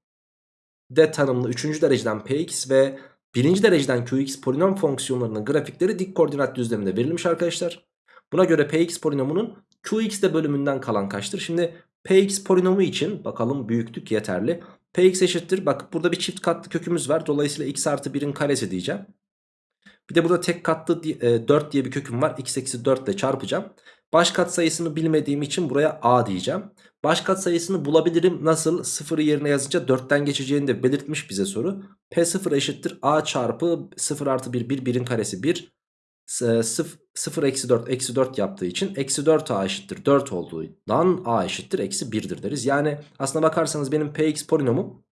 de tanımlı 3. dereceden px ve 1. dereceden qx polinom fonksiyonlarının grafikleri dik koordinat düzleminde verilmiş arkadaşlar. Buna göre px polinomunun qx de bölümünden kalan kaçtır? Şimdi px polinomu için bakalım büyüklük yeterli. px eşittir. Bak burada bir çift katlı kökümüz var. Dolayısıyla x artı 1'in karesi diyeceğim. Bir de burada tek katlı 4 e, diye bir köküm var. x eksi 4 ile çarpacağım. Baş kat sayısını bilmediğim için buraya a diyeceğim. Baş kat sayısını bulabilirim. Nasıl? Sıfırı yerine yazınca 4'ten geçeceğini de belirtmiş bize soru. P0 eşittir a çarpı 0 artı 1 1 1'in karesi 1. 0 eksi 4 eksi 4 yaptığı için eksi 4a eşittir 4 olduğundan a eşittir eksi 1'dir deriz. Yani aslına bakarsanız benim px polinomum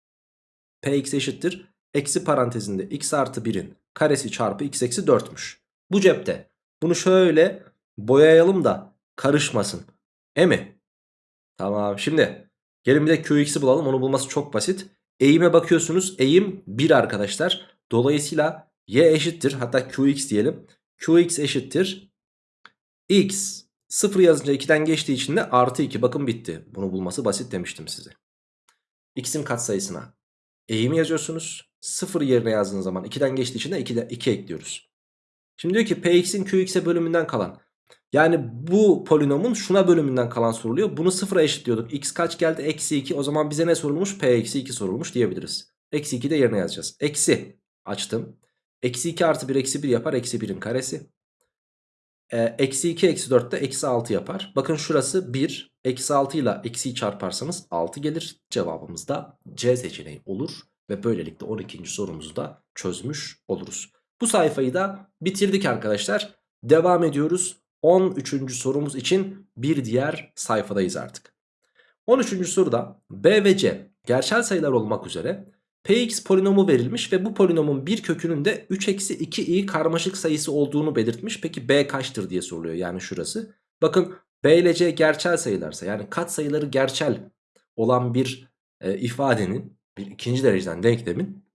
px eşittir eksi parantezinde x artı 1'in karesi çarpı x eksi 4'müş. Bu cepte. Bunu şöyle boyayalım da karışmasın. E mi? Tamam şimdi gelin bir de qx'i bulalım onu bulması çok basit. Eğime bakıyorsunuz eğim 1 arkadaşlar. Dolayısıyla y eşittir hatta qx diyelim. qx eşittir x 0 yazınca 2'den geçtiği için de artı 2 bakın bitti. Bunu bulması basit demiştim size. x'in katsayısına eğimi yazıyorsunuz. 0 yerine yazdığınız zaman 2'den geçtiği için de 2, de 2 ekliyoruz. Şimdi diyor ki px'in qx'e bölümünden kalan yani bu polinomun şuna bölümünden kalan soruluyor. Bunu sıfıra eşitliyorduk. X kaç geldi? Eksi 2. O zaman bize ne sorulmuş? P eksi 2 sorulmuş diyebiliriz. Eksi 2 de yerine yazacağız. Eksi. Açtım. Eksi 2 artı 1 eksi 1 yapar. Eksi 1'in karesi. Ee, eksi 2 eksi 4 de eksi 6 yapar. Bakın şurası 1. Eksi 6 ile eksiyi çarparsanız 6 gelir. Cevabımız da C seçeneği olur. Ve böylelikle 12. sorumuzu da çözmüş oluruz. Bu sayfayı da bitirdik arkadaşlar. Devam ediyoruz. 13. sorumuz için bir diğer sayfadayız artık. 13. soruda B ve C gerçel sayılar olmak üzere Px polinomu verilmiş ve bu polinomun bir kökünün de 3 eksi 2i karmaşık sayısı olduğunu belirtmiş. Peki B kaçtır diye soruluyor yani şurası. Bakın B ile C gerçel sayılarsa yani kat sayıları gerçel olan bir e, ifadenin bir ikinci dereceden denklemin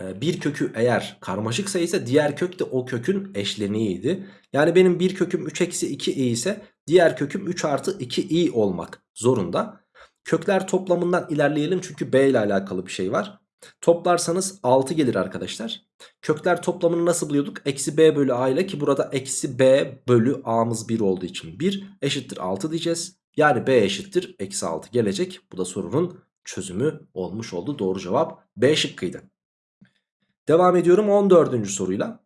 e, bir kökü eğer karmaşık sayıysa diğer kök de o kökün eşleniğiydi. Yani benim bir köküm 3 eksi 2i ise diğer köküm 3 artı 2i olmak zorunda. Kökler toplamından ilerleyelim çünkü b ile alakalı bir şey var. Toplarsanız 6 gelir arkadaşlar. Kökler toplamını nasıl buluyorduk? Eksi b bölü a ile ki burada eksi b bölü a'mız 1 olduğu için 1 eşittir 6 diyeceğiz. Yani b eşittir eksi 6 gelecek. Bu da sorunun çözümü olmuş oldu. Doğru cevap B şıkkıydı. Devam ediyorum 14. soruyla.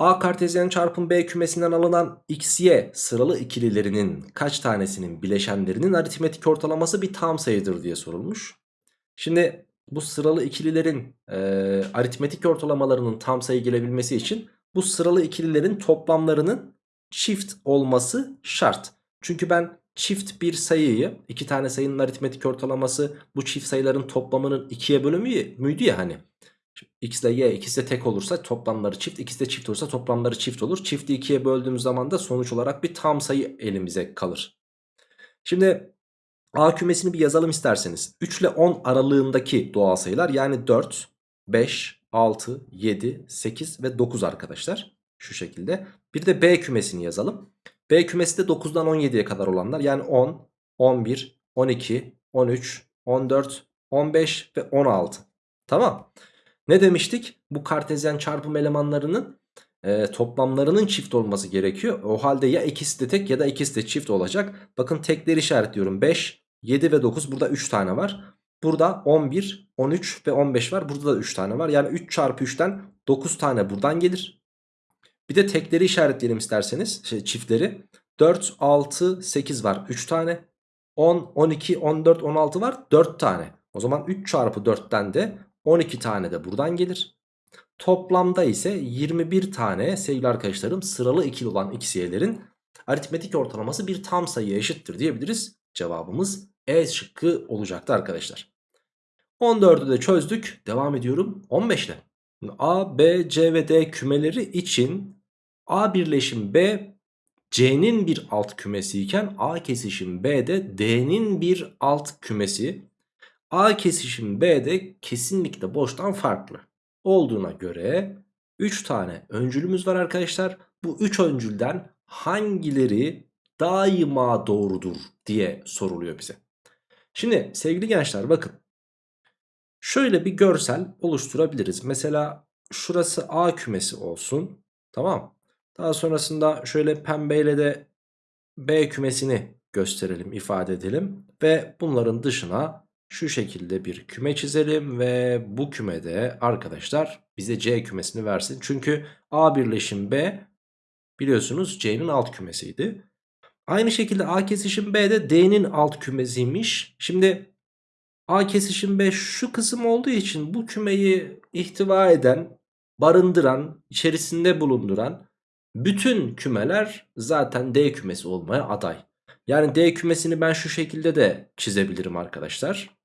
A kartezyen çarpım B kümesinden alınan XY sıralı ikililerinin kaç tanesinin bileşenlerinin aritmetik ortalaması bir tam sayıdır diye sorulmuş. Şimdi bu sıralı ikililerin e, aritmetik ortalamalarının tam sayı gelebilmesi için bu sıralı ikililerin toplamlarının çift olması şart. Çünkü ben çift bir sayıyı iki tane sayının aritmetik ortalaması bu çift sayıların toplamının ikiye bölümü müydü ya hani. X ile Y ikisi de tek olursa toplamları çift. ikisi de çift olursa toplamları çift olur. Çifti ikiye böldüğümüz zaman da sonuç olarak bir tam sayı elimize kalır. Şimdi A kümesini bir yazalım isterseniz. 3 ile 10 aralığındaki doğal sayılar yani 4, 5, 6, 7, 8 ve 9 arkadaşlar. Şu şekilde. Bir de B kümesini yazalım. B kümesi de 9'dan 17'ye kadar olanlar. Yani 10, 11, 12, 13, 14, 15 ve 16. Tamam. Ne demiştik? Bu kartezyen çarpım elemanlarının e, toplamlarının çift olması gerekiyor. O halde ya ikisi de tek ya da ikisi de çift olacak. Bakın tekleri işaretliyorum. 5, 7 ve 9 burada 3 tane var. Burada 11, 13 ve 15 var. Burada da 3 tane var. Yani 3 çarpı 3'ten 9 tane buradan gelir. Bir de tekleri işaretleyelim isterseniz. Şey, çiftleri. 4, 6, 8 var. 3 tane. 10, 12, 14, 16 var. 4 tane. O zaman 3 çarpı 4'ten de 12 tane de buradan gelir. Toplamda ise 21 tane sevgili arkadaşlarım sıralı ikili olan xy'lerin aritmetik ortalaması bir tam sayıya eşittir diyebiliriz. Cevabımız E şıkkı olacaktı arkadaşlar. 14'ü de çözdük. Devam ediyorum 15 ile. A, B, C ve D kümeleri için A birleşim B C'nin bir alt kümesi iken A kesişim B de D'nin bir alt kümesi. A kesişim B de kesinlikle boştan farklı olduğuna göre 3 tane öncülümüz var arkadaşlar. Bu 3 öncülden hangileri daima doğrudur diye soruluyor bize. Şimdi sevgili gençler bakın. Şöyle bir görsel oluşturabiliriz. Mesela şurası A kümesi olsun. Tamam. Daha sonrasında şöyle pembeyle de B kümesini gösterelim, ifade edelim. Ve bunların dışına şu şekilde bir küme çizelim ve bu kümede arkadaşlar bize C kümesini versin. Çünkü A birleşim B biliyorsunuz C'nin alt kümesiydi. Aynı şekilde A kesişim B de D'nin alt kümesiymiş. Şimdi A kesişim B şu kısım olduğu için bu kümeyi ihtiva eden, barındıran, içerisinde bulunduran bütün kümeler zaten D kümesi olmaya aday. Yani D kümesini ben şu şekilde de çizebilirim arkadaşlar.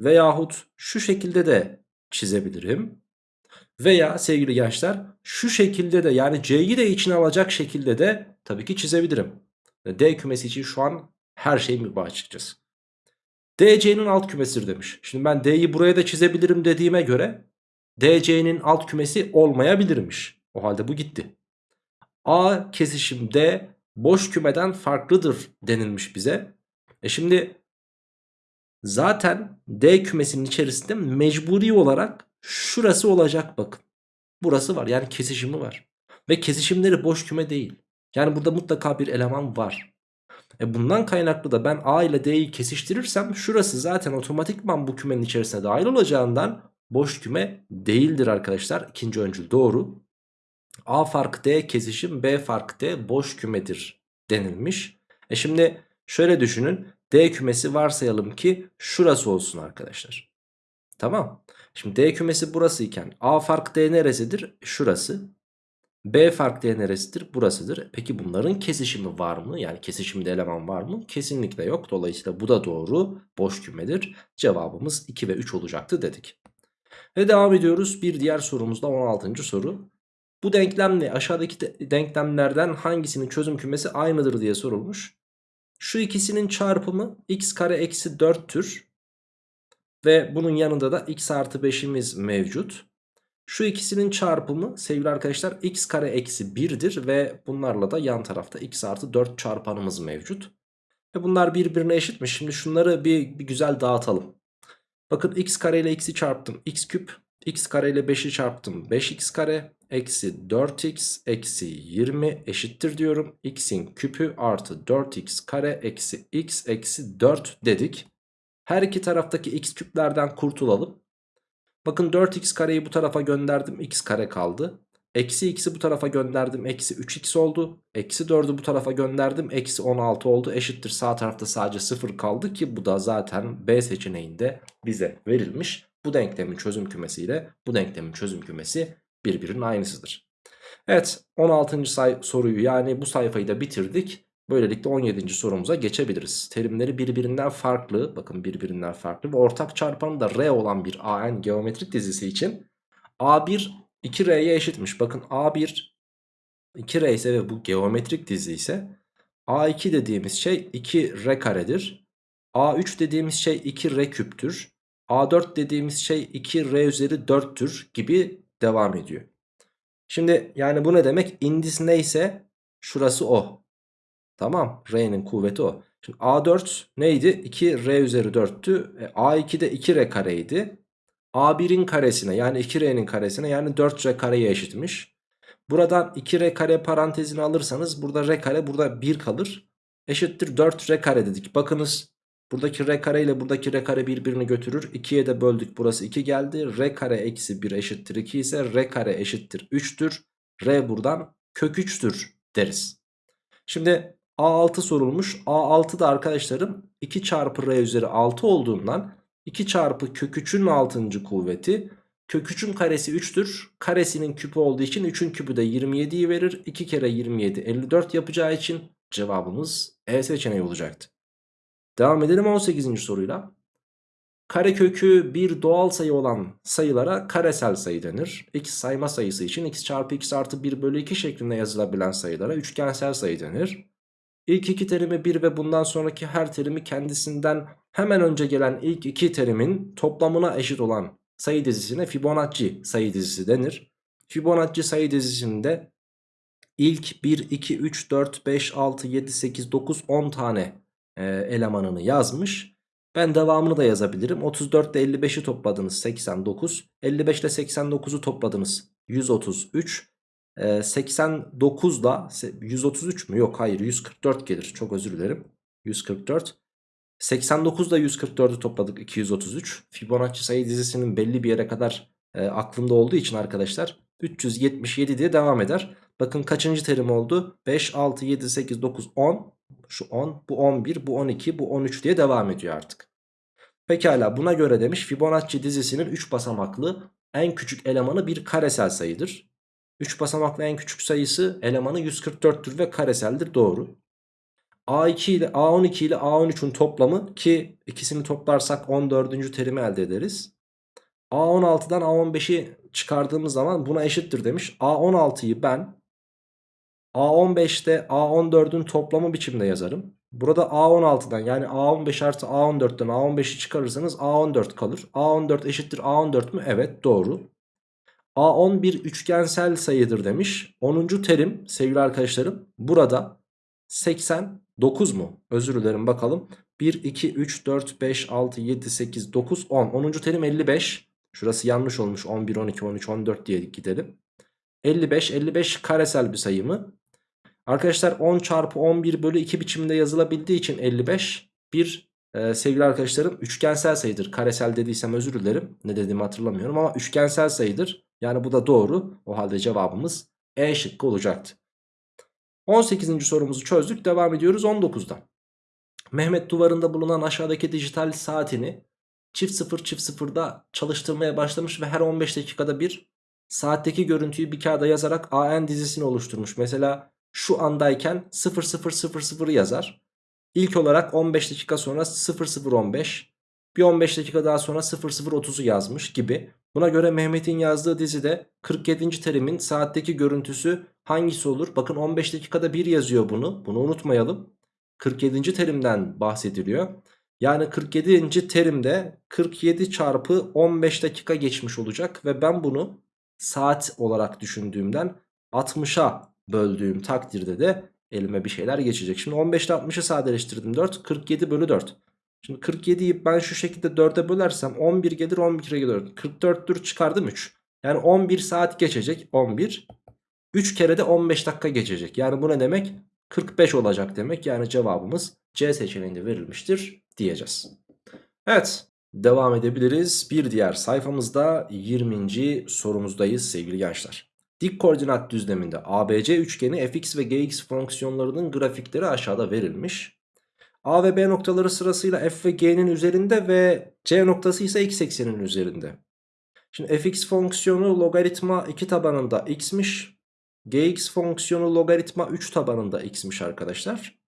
Veyahut şu şekilde de çizebilirim. Veya sevgili gençler şu şekilde de yani C'yi de içine alacak şekilde de tabii ki çizebilirim. D kümesi için şu an her şey mübah açıkçası. DC'nin alt kümesidir demiş. Şimdi ben D'yi buraya da çizebilirim dediğime göre DC'nin alt kümesi olmayabilirmiş. O halde bu gitti. A kesişim D boş kümeden farklıdır denilmiş bize. E şimdi zaten D kümesinin içerisinde mecburi olarak şurası olacak bakın. Burası var yani kesişimi var. Ve kesişimleri boş küme değil. Yani burada mutlaka bir eleman var. E bundan kaynaklı da ben A ile D'yi kesiştirirsem şurası zaten otomatikman bu kümenin içerisine dahil olacağından boş küme değildir arkadaşlar. İkinci öncül doğru. A fark D kesişim B fark D boş kümedir denilmiş. E şimdi şöyle düşünün. D kümesi varsayalım ki şurası olsun arkadaşlar. Tamam. Şimdi D kümesi burası iken A fark D neresidir? Şurası. B fark D neresidir? Burasıdır. Peki bunların kesişimi var mı? Yani kesişimde eleman var mı? Kesinlikle yok. Dolayısıyla bu da doğru. Boş kümedir. Cevabımız 2 ve 3 olacaktı dedik. Ve devam ediyoruz. Bir diğer sorumuzda 16. soru. Bu denklemle aşağıdaki de denklemlerden hangisinin çözüm kümesi aynıdır diye sorulmuş. Şu ikisinin çarpımı x kare eksi 4'tür. Ve bunun yanında da x artı 5'imiz mevcut. Şu ikisinin çarpımı sevgili arkadaşlar x kare eksi 1'dir ve bunlarla da yan tarafta x artı 4 çarpanımız mevcut. Ve bunlar birbirine eşitmiş. Şimdi şunları bir, bir güzel dağıtalım. Bakın x kare ile x'i çarptım x küp. x kare ile 5'i çarptım 5x kare. Eksi 4x eksi 20 eşittir diyorum. x'in küpü artı 4x kare eksi x eksi 4 dedik. Her iki taraftaki x küplerden kurtulalım. Bakın 4x kareyi bu tarafa gönderdim x kare kaldı. Eksi x'i bu tarafa gönderdim eksi 3x oldu. Eksi 4'ü bu tarafa gönderdim eksi 16 oldu. Eşittir sağ tarafta sadece 0 kaldı ki bu da zaten B seçeneğinde bize verilmiş. Bu denklemin çözüm kümesiyle bu denklemin çözüm kümesi birbirinin aynısıdır. Evet 16. soruyu yani bu sayfayı da bitirdik. Böylelikle 17. sorumuza geçebiliriz. Terimleri birbirinden farklı, bakın birbirinden farklı ve ortak çarpanı da R olan bir AN geometrik dizisi için A1 2R'ye eşitmiş. Bakın A1 2R ise ve bu geometrik dizi ise A2 dediğimiz şey 2R karedir. A3 dediğimiz şey 2R küptür. A4 dediğimiz şey 2R üzeri 4'tür gibi devam ediyor. Şimdi yani bu ne demek? İndis neyse şurası o. Tamam. R'nin kuvveti o. Şimdi A4 neydi? 2R üzeri 4'tü. E, A2 2R kareydi. A1'in karesine yani 2R'nin karesine yani 4R kareye eşitmiş. Buradan 2R kare parantezini alırsanız burada R kare burada 1 kalır. Eşittir 4R kare dedik. Bakınız buradaki R kare ile buradaki R kare birbirini götürür. 2'ye de böldük burası 2 geldi. R kare eksi 1 eşittir 2 ise R kare eşittir 3'tür. R buradan kök 3'tür deriz. Şimdi A6 sorulmuş. A6 da arkadaşlarım 2 çarpı R üzeri 6 olduğundan 2 çarpı kök 3'ün 6. kuvveti kök 3'ün karesi 3'tür. Karesinin küpü olduğu için 3'ün küpü de 27'yi verir. 2 kere 27 54 yapacağı için cevabımız E seçeneği olacaktı. Devam edelim 18. soruyla. Karekökü bir doğal sayı olan sayılara karesel sayı denir. X sayma sayısı için x çarpı x artı 1 bölü 2 şeklinde yazılabilen sayılara üçgensel sayı denir. İlk iki terimi 1 ve bundan sonraki her terimi kendisinden hemen önce gelen ilk iki terimin toplamına eşit olan sayı dizisine Fibonacci sayı dizisi denir. Fibonacci sayı dizisinde ilk 1, 2, 3, 4, 5, 6, 7, 8, 9, 10 tane e, elemanını yazmış. Ben devamını da yazabilirim. 34 ile 55'i topladınız 89. 55 ile 89'u topladınız 133. 89 da 133 mü? Yok hayır 144 gelir. Çok özür dilerim. 144. 89 da 144'ü topladık 233. Fibonacci sayı dizisinin belli bir yere kadar e, aklımda olduğu için arkadaşlar 377 diye devam eder. Bakın kaçıncı terim oldu? 5, 6, 7, 8, 9, 10. Şu 10, bu 11, bu 12, bu 13 diye devam ediyor artık. Pekala buna göre demiş Fibonacci dizisinin 3 basamaklı en küçük elemanı bir karesel sayıdır. 3 basamaklı en küçük sayısı elemanı 144'tür ve kareseldir doğru. A2 ile A12 ile A13'ün toplamı ki ikisini toplarsak 14. terimi elde ederiz. A16'dan A15'i çıkardığımız zaman buna eşittir demiş. A16'yı ben A15'te A14'ün toplamı biçimde yazarım. Burada A16'dan yani A15 artı A14'ten A15'i çıkarırsanız A14 kalır. A14 eşittir A14 mü? Evet doğru. A10 bir üçgensel sayıdır demiş. 10. terim sevgili arkadaşlarım burada 89 mu? Özür dilerim bakalım. 1, 2, 3, 4, 5, 6, 7, 8, 9, 10. 10. terim 55. Şurası yanlış olmuş. 11, 12, 13, 14 diye gidelim. 55, 55 karesel bir sayı mı? Arkadaşlar 10 çarpı 11 bölü 2 biçiminde yazılabildiği için 55 bir e, sevgili arkadaşlarım üçgensel sayıdır. Karesel dediysem özür dilerim. Ne dediğimi hatırlamıyorum ama üçgensel sayıdır. Yani bu da doğru. O halde cevabımız E şıkkı olacaktı. 18. sorumuzu çözdük. Devam ediyoruz 19'da. Mehmet duvarında bulunan aşağıdaki dijital saatini çift sıfır çift sıfırda çalıştırmaya başlamış ve her 15 dakikada bir saatteki görüntüyü bir kağıda yazarak AN dizisini oluşturmuş. Mesela şu andayken 0000 yazar. İlk olarak 15 dakika sonra 0015 bir 15 dakika daha sonra 0030'u yazmış gibi. Buna göre Mehmet'in yazdığı dizide 47. terimin saatteki görüntüsü hangisi olur? Bakın 15 dakikada bir yazıyor bunu. Bunu unutmayalım. 47. terimden bahsediliyor. Yani 47. terimde 47 çarpı 15 dakika geçmiş olacak ve ben bunu saat olarak düşündüğümden 60'a böldüğüm takdirde de elime bir şeyler geçecek. Şimdi 15 ile 60'ı sadeleştirdim 4 47 bölü 4. Şimdi 47'yi ben şu şekilde 4'e bölersem 11 gelir 11'e gelir. 44 dur çıkardım 3. Yani 11 saat geçecek 11. 3 kere de 15 dakika geçecek. Yani bu ne demek? 45 olacak demek. Yani cevabımız C seçeneğinde verilmiştir diyeceğiz. Evet devam edebiliriz. Bir diğer sayfamızda 20. sorumuzdayız sevgili gençler. Dik koordinat düzleminde ABC üçgeni fx ve gx fonksiyonlarının grafikleri aşağıda verilmiş. A ve B noktaları sırasıyla f ve g'nin üzerinde ve c noktası ise x ekseninin üzerinde. Şimdi fx fonksiyonu logaritma 2 tabanında x'miş. gx fonksiyonu logaritma 3 tabanında x'miş arkadaşlar.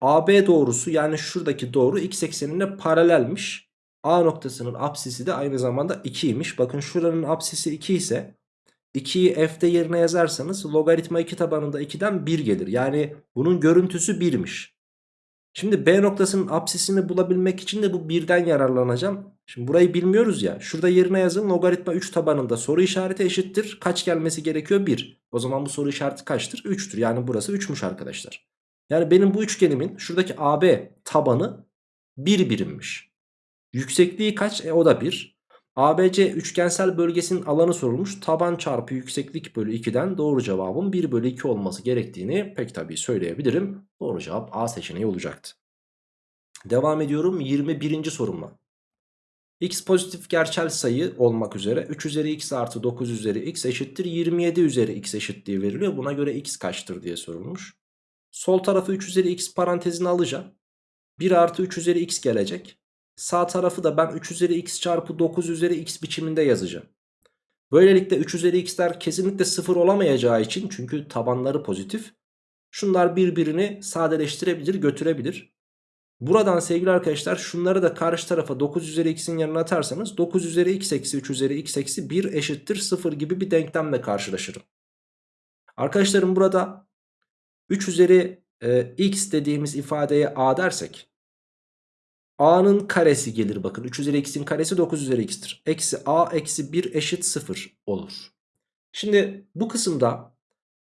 AB doğrusu yani şuradaki doğru x eksenine paralelmiş. A noktasının apsisi de aynı zamanda 2'ymiş. Bakın şuranın apsisi 2 ise 2'yi f'de yerine yazarsanız logaritma 2 tabanında 2'den 1 gelir. Yani bunun görüntüsü 1'miş. Şimdi B noktasının apsisini bulabilmek için de bu 1'den yararlanacağım. Şimdi burayı bilmiyoruz ya. Şurada yerine yazın logaritma 3 tabanında soru işareti eşittir. Kaç gelmesi gerekiyor? 1. O zaman bu soru işareti kaçtır? 3'tür. Yani burası 3'müş arkadaşlar. Yani benim bu üçgenimin şuradaki AB tabanı 1 birimmiş. Yüksekliği kaç? E o da 1. ABC üçgensel bölgesinin alanı sorulmuş. Taban çarpı yükseklik bölü 2'den doğru cevabın 1 bölü 2 olması gerektiğini pek tabii söyleyebilirim. Doğru cevap A seçeneği olacaktı. Devam ediyorum 21. sorumla. X pozitif gerçel sayı olmak üzere 3 üzeri x artı 9 üzeri x eşittir 27 üzeri x eşitliği veriliyor. Buna göre x kaçtır diye sorulmuş. Sol tarafı 3 üzeri x parantezine alacağım. 1 artı 3 üzeri x gelecek. Sağ tarafı da ben 3 üzeri x çarpı 9 üzeri x biçiminde yazacağım. Böylelikle 3 üzeri x'ler kesinlikle 0 olamayacağı için çünkü tabanları pozitif. Şunlar birbirini sadeleştirebilir götürebilir. Buradan sevgili arkadaşlar şunları da karşı tarafa 9 üzeri x'in yanına atarsanız 9 üzeri x eksi 3 üzeri x eksi 1 eşittir 0 gibi bir denklemle karşılaşırım. Arkadaşlarım burada 3 üzeri e, x dediğimiz ifadeye a dersek a'nın karesi gelir bakın 3 üzeri x'in karesi 9 üzeri x'tir. Eksi a eksi 1 eşit 0 olur. Şimdi bu kısımda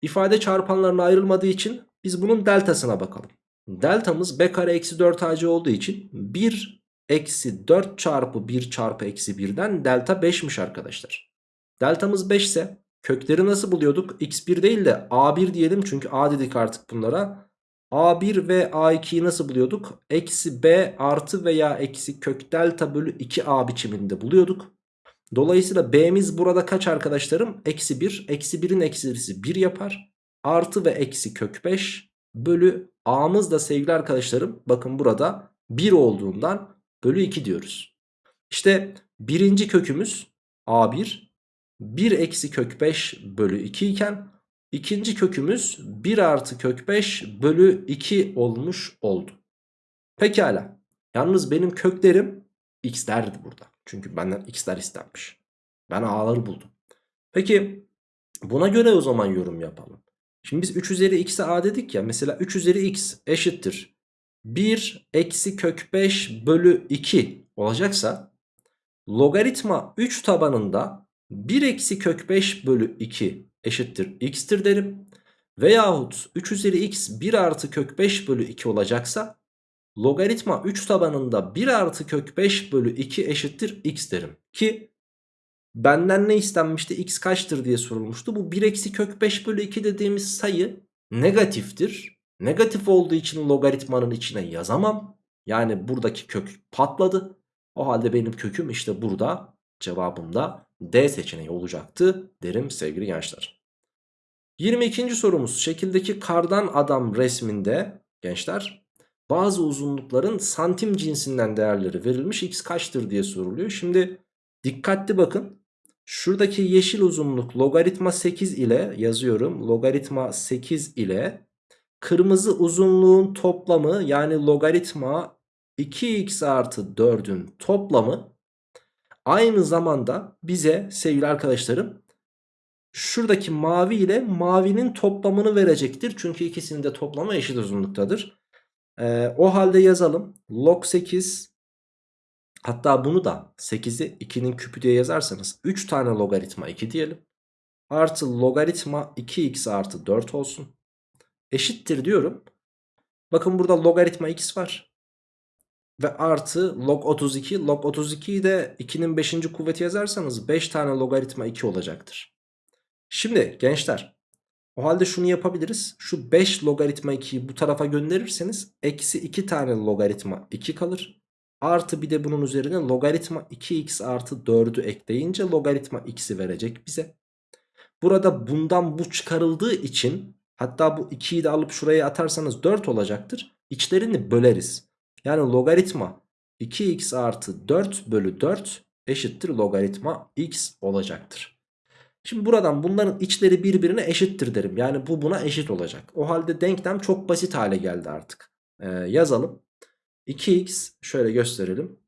ifade çarpanlarına ayrılmadığı için biz bunun deltasına bakalım. Deltamız b kare eksi 4 ac olduğu için 1 eksi 4 çarpı 1 çarpı eksi 1'den delta 5'miş arkadaşlar. Deltamız 5 ise kökleri nasıl buluyorduk? x1 değil de a1 diyelim çünkü a dedik artık bunlara. A1 ve a2'yi nasıl buluyorduk? Eksi b artı veya eksi kök delta bölü 2a biçiminde buluyorduk. Dolayısıyla b'miz burada kaç arkadaşlarım? Eksi 1. Eksi 1'in eksisi 1 yapar. Artı ve eksi kök 5 bölü a'mız da sevgili arkadaşlarım bakın burada 1 olduğundan bölü 2 diyoruz. İşte birinci kökümüz a1 1 eksi kök 5 bölü 2 iken ikinci kökümüz 1 artı kök 5 bölü 2 olmuş oldu. Pekala. Yalnız benim köklerim x'lerdi burada. Çünkü benden x'ler istenmiş. Ben a'ları buldum. Peki buna göre o zaman yorum yapalım. Şimdi biz 3 üzeri x'e a dedik ya. Mesela 3 üzeri x eşittir. 1 eksi kök 5 bölü 2 olacaksa logaritma 3 tabanında 1 eksi kök 5 bölü 2 eşittir x'tir derim. Veyahut 3 üzeri x 1 artı kök 5 bölü 2 olacaksa logaritma 3 tabanında 1 artı kök 5 bölü 2 eşittir x derim. Ki benden ne istenmişti x kaçtır diye sorulmuştu. Bu 1 eksi kök 5 bölü 2 dediğimiz sayı negatiftir. Negatif olduğu için logaritmanın içine yazamam. Yani buradaki kök patladı. O halde benim köküm işte burada cevabım da D seçeneği olacaktı derim sevgili gençler. 22. sorumuz şekildeki kardan adam resminde gençler bazı uzunlukların santim cinsinden değerleri verilmiş x kaçtır diye soruluyor. Şimdi dikkatli bakın şuradaki yeşil uzunluk logaritma 8 ile yazıyorum logaritma 8 ile kırmızı uzunluğun toplamı yani logaritma 2x artı 4'ün toplamı aynı zamanda bize sevgili arkadaşlarım şuradaki mavi ile mavinin toplamını verecektir. Çünkü ikisinin de toplamı eşit uzunluktadır. Ee, o halde yazalım. Log 8 hatta bunu da 8'i 2'nin küpü diye yazarsanız 3 tane logaritma 2 diyelim. Artı logaritma 2x artı 4 olsun. Eşittir diyorum. Bakın burada logaritma x var. Ve artı log 32. Log 32'yi de 2'nin 5. kuvveti yazarsanız 5 tane logaritma 2 olacaktır. Şimdi gençler o halde şunu yapabiliriz. Şu 5 logaritma 2'yi bu tarafa gönderirseniz eksi 2 tane logaritma 2 kalır. Artı bir de bunun üzerine logaritma 2x artı 4'ü ekleyince logaritma x'i verecek bize. Burada bundan bu çıkarıldığı için hatta bu 2'yi de alıp şuraya atarsanız 4 olacaktır. İçlerini böleriz. Yani logaritma 2x artı 4 bölü 4 eşittir logaritma x olacaktır. Şimdi buradan bunların içleri birbirine eşittir derim. Yani bu buna eşit olacak. O halde denklem çok basit hale geldi artık. Ee, yazalım. 2x şöyle gösterelim.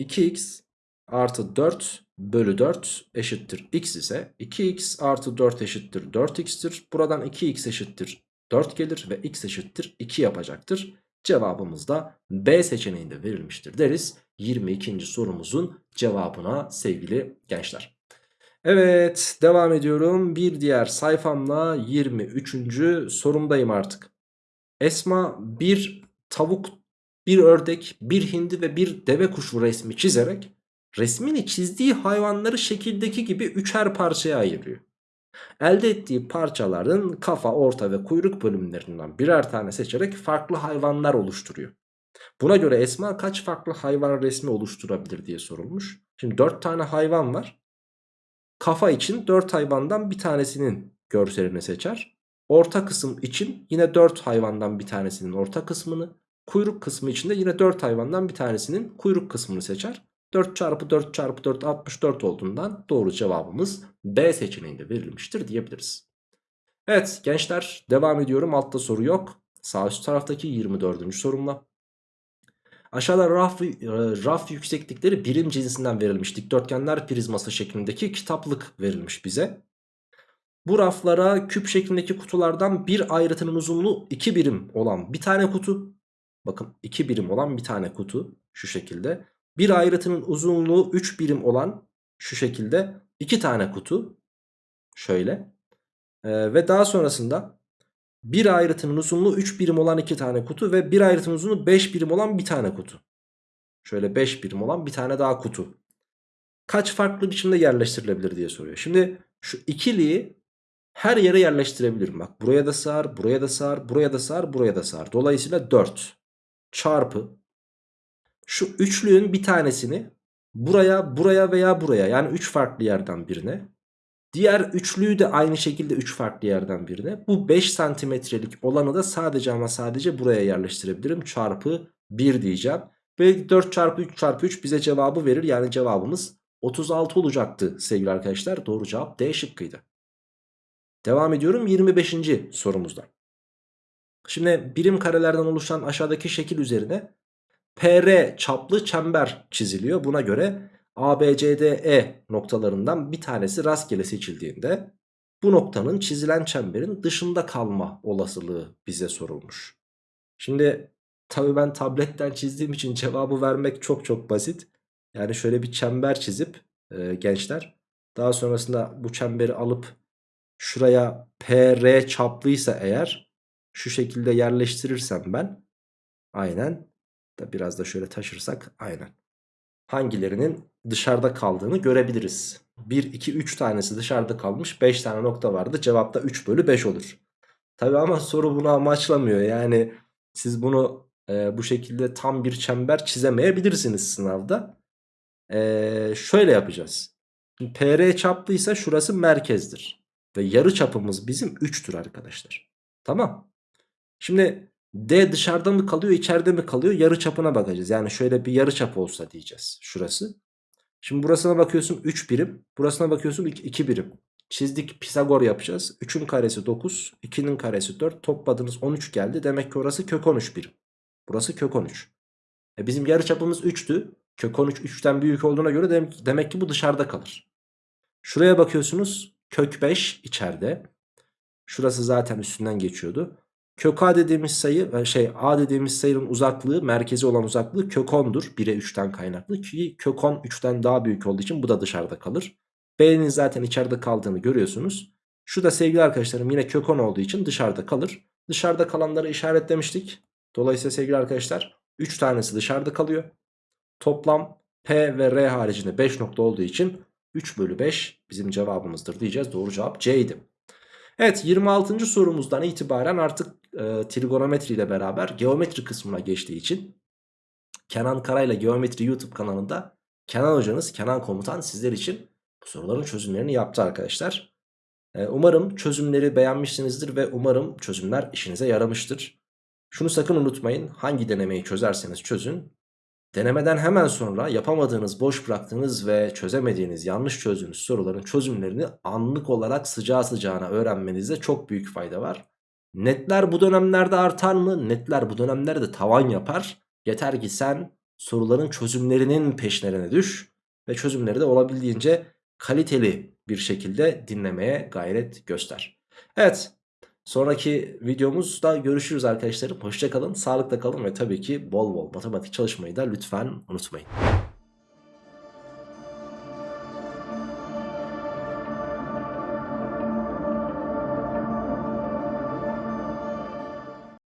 2x artı 4 bölü 4 eşittir x ise 2x artı 4 eşittir 4x'tir. Buradan 2x eşittir 4 gelir ve x eşittir 2 yapacaktır. Cevabımız da B seçeneğinde verilmiştir deriz. 22. sorumuzun cevabına sevgili gençler. Evet devam ediyorum. Bir diğer sayfamla 23. sorumdayım artık. Esma bir tavuk, bir ördek, bir hindi ve bir deve kuşu resmi çizerek resmini çizdiği hayvanları şekildeki gibi üçer parçaya ayırıyor. Elde ettiği parçaların kafa, orta ve kuyruk bölümlerinden birer tane seçerek farklı hayvanlar oluşturuyor. Buna göre Esma kaç farklı hayvan resmi oluşturabilir diye sorulmuş. Şimdi 4 tane hayvan var. Kafa için 4 hayvandan bir tanesinin görselini seçer. Orta kısım için yine 4 hayvandan bir tanesinin orta kısmını. Kuyruk kısmı için de yine 4 hayvandan bir tanesinin kuyruk kısmını seçer. 4 çarpı 4 çarpı 4 64 olduğundan doğru cevabımız B seçeneğinde verilmiştir diyebiliriz. Evet gençler devam ediyorum altta soru yok. Sağ üst taraftaki 24. sorumla. Aşağıda raf, raf yükseklikleri birim cinsinden verilmiş dikdörtgenler prizması şeklindeki kitaplık verilmiş bize. Bu raflara küp şeklindeki kutulardan bir ayrıtının uzunluğu 2 birim olan bir tane kutu. Bakın 2 birim olan bir tane kutu şu şekilde. Bir ayrıtının uzunluğu 3 birim olan şu şekilde 2 tane kutu. Şöyle. Ee, ve daha sonrasında bir ayrıtının uzunluğu 3 birim olan 2 tane kutu ve bir ayrıtının uzunluğu 5 birim olan bir tane kutu. Şöyle 5 birim olan bir tane daha kutu. Kaç farklı biçimde yerleştirilebilir diye soruyor. Şimdi şu ikiliyi her yere yerleştirebilirim. Bak buraya da sığar, buraya da sığar, buraya da sığar, buraya da sığar. Dolayısıyla 4 çarpı şu üçlüğün bir tanesini buraya, buraya veya buraya yani 3 farklı yerden birine. Diğer üçlüyü de aynı şekilde 3 farklı yerden birine. Bu 5 santimetrelik olanı da sadece ama sadece buraya yerleştirebilirim. Çarpı 1 diyeceğim. Ve 4 çarpı 3 çarpı 3 bize cevabı verir. Yani cevabımız 36 olacaktı sevgili arkadaşlar. Doğru cevap D şıkkıydı. Devam ediyorum 25. sorumuzda. Şimdi birim karelerden oluşan aşağıdaki şekil üzerine PR çaplı çember çiziliyor. Buna göre ABCDE noktalarından bir tanesi rastgele seçildiğinde bu noktanın çizilen çemberin dışında kalma olasılığı bize sorulmuş. Şimdi tabii ben tabletten çizdiğim için cevabı vermek çok çok basit. Yani şöyle bir çember çizip e, gençler daha sonrasında bu çemberi alıp şuraya PR çaplıysa eğer şu şekilde yerleştirirsem ben aynen da biraz da şöyle taşırsak aynen hangilerinin dışarıda kaldığını görebiliriz. 1, 2, 3 tanesi dışarıda kalmış 5 tane nokta vardı cevapta 3 bölü 5 olur. Tabi ama soru bunu amaçlamıyor yani siz bunu e, bu şekilde tam bir çember çizemeyebilirsiniz sınavda. E, şöyle yapacağız. Şimdi PR çaplıysa şurası merkezdir. Ve yarı çapımız bizim 3'tür arkadaşlar. Tamam. Şimdi D dışarıda mı kalıyor içeride mi kalıyor yarı çapına bakacağız. Yani şöyle bir yarı çap olsa diyeceğiz şurası. Şimdi burasına bakıyorsun 3 birim. Burasına bakıyorsun 2 birim. Çizdik Pisagor yapacağız. 3'ün karesi 9. 2'nin karesi 4. Topladınız 13 geldi. Demek ki orası kök 13 birim. Burası kök 13. E bizim yarı çapımız 3'tü. Kök 13 3'ten büyük olduğuna göre demek, demek ki bu dışarıda kalır. Şuraya bakıyorsunuz. Kök 5 içeride. Şurası zaten üstünden geçiyordu. Kök a dediğimiz sayı şey a dediğimiz sayının uzaklığı merkezi olan uzaklığı kök 10'dur. 1'e 3'ten kaynaklı ki kök 10 3'ten daha büyük olduğu için bu da dışarıda kalır. B'nin zaten içeride kaldığını görüyorsunuz. Şu da sevgili arkadaşlarım yine kök 10 olduğu için dışarıda kalır. Dışarıda kalanları işaretlemiştik. Dolayısıyla sevgili arkadaşlar 3 tanesi dışarıda kalıyor. Toplam P ve R haricinde 5 nokta olduğu için 3 bölü 5 bizim cevabımızdır diyeceğiz. Doğru cevap C'ydi. Evet 26. sorumuzdan itibaren artık e, trigonometri ile beraber geometri kısmına geçtiği için Kenan Karayla Geometri YouTube kanalında Kenan hocanız Kenan komutan sizler için bu soruların çözümlerini yaptı arkadaşlar. E, umarım çözümleri beğenmişsinizdir ve umarım çözümler işinize yaramıştır. Şunu sakın unutmayın hangi denemeyi çözerseniz çözün Denemeden hemen sonra yapamadığınız, boş bıraktığınız ve çözemediğiniz, yanlış çözdüğünüz soruların çözümlerini anlık olarak sıcağı sıcağına öğrenmenizde çok büyük fayda var. Netler bu dönemlerde artar mı? Netler bu dönemlerde tavan yapar. Yeter ki sen soruların çözümlerinin peşlerine düş ve çözümleri de olabildiğince kaliteli bir şekilde dinlemeye gayret göster. Evet Sonraki videomuzda görüşürüz arkadaşlarım. Hoşçakalın, sağlıkla kalın ve tabii ki bol bol matematik çalışmayı da lütfen unutmayın.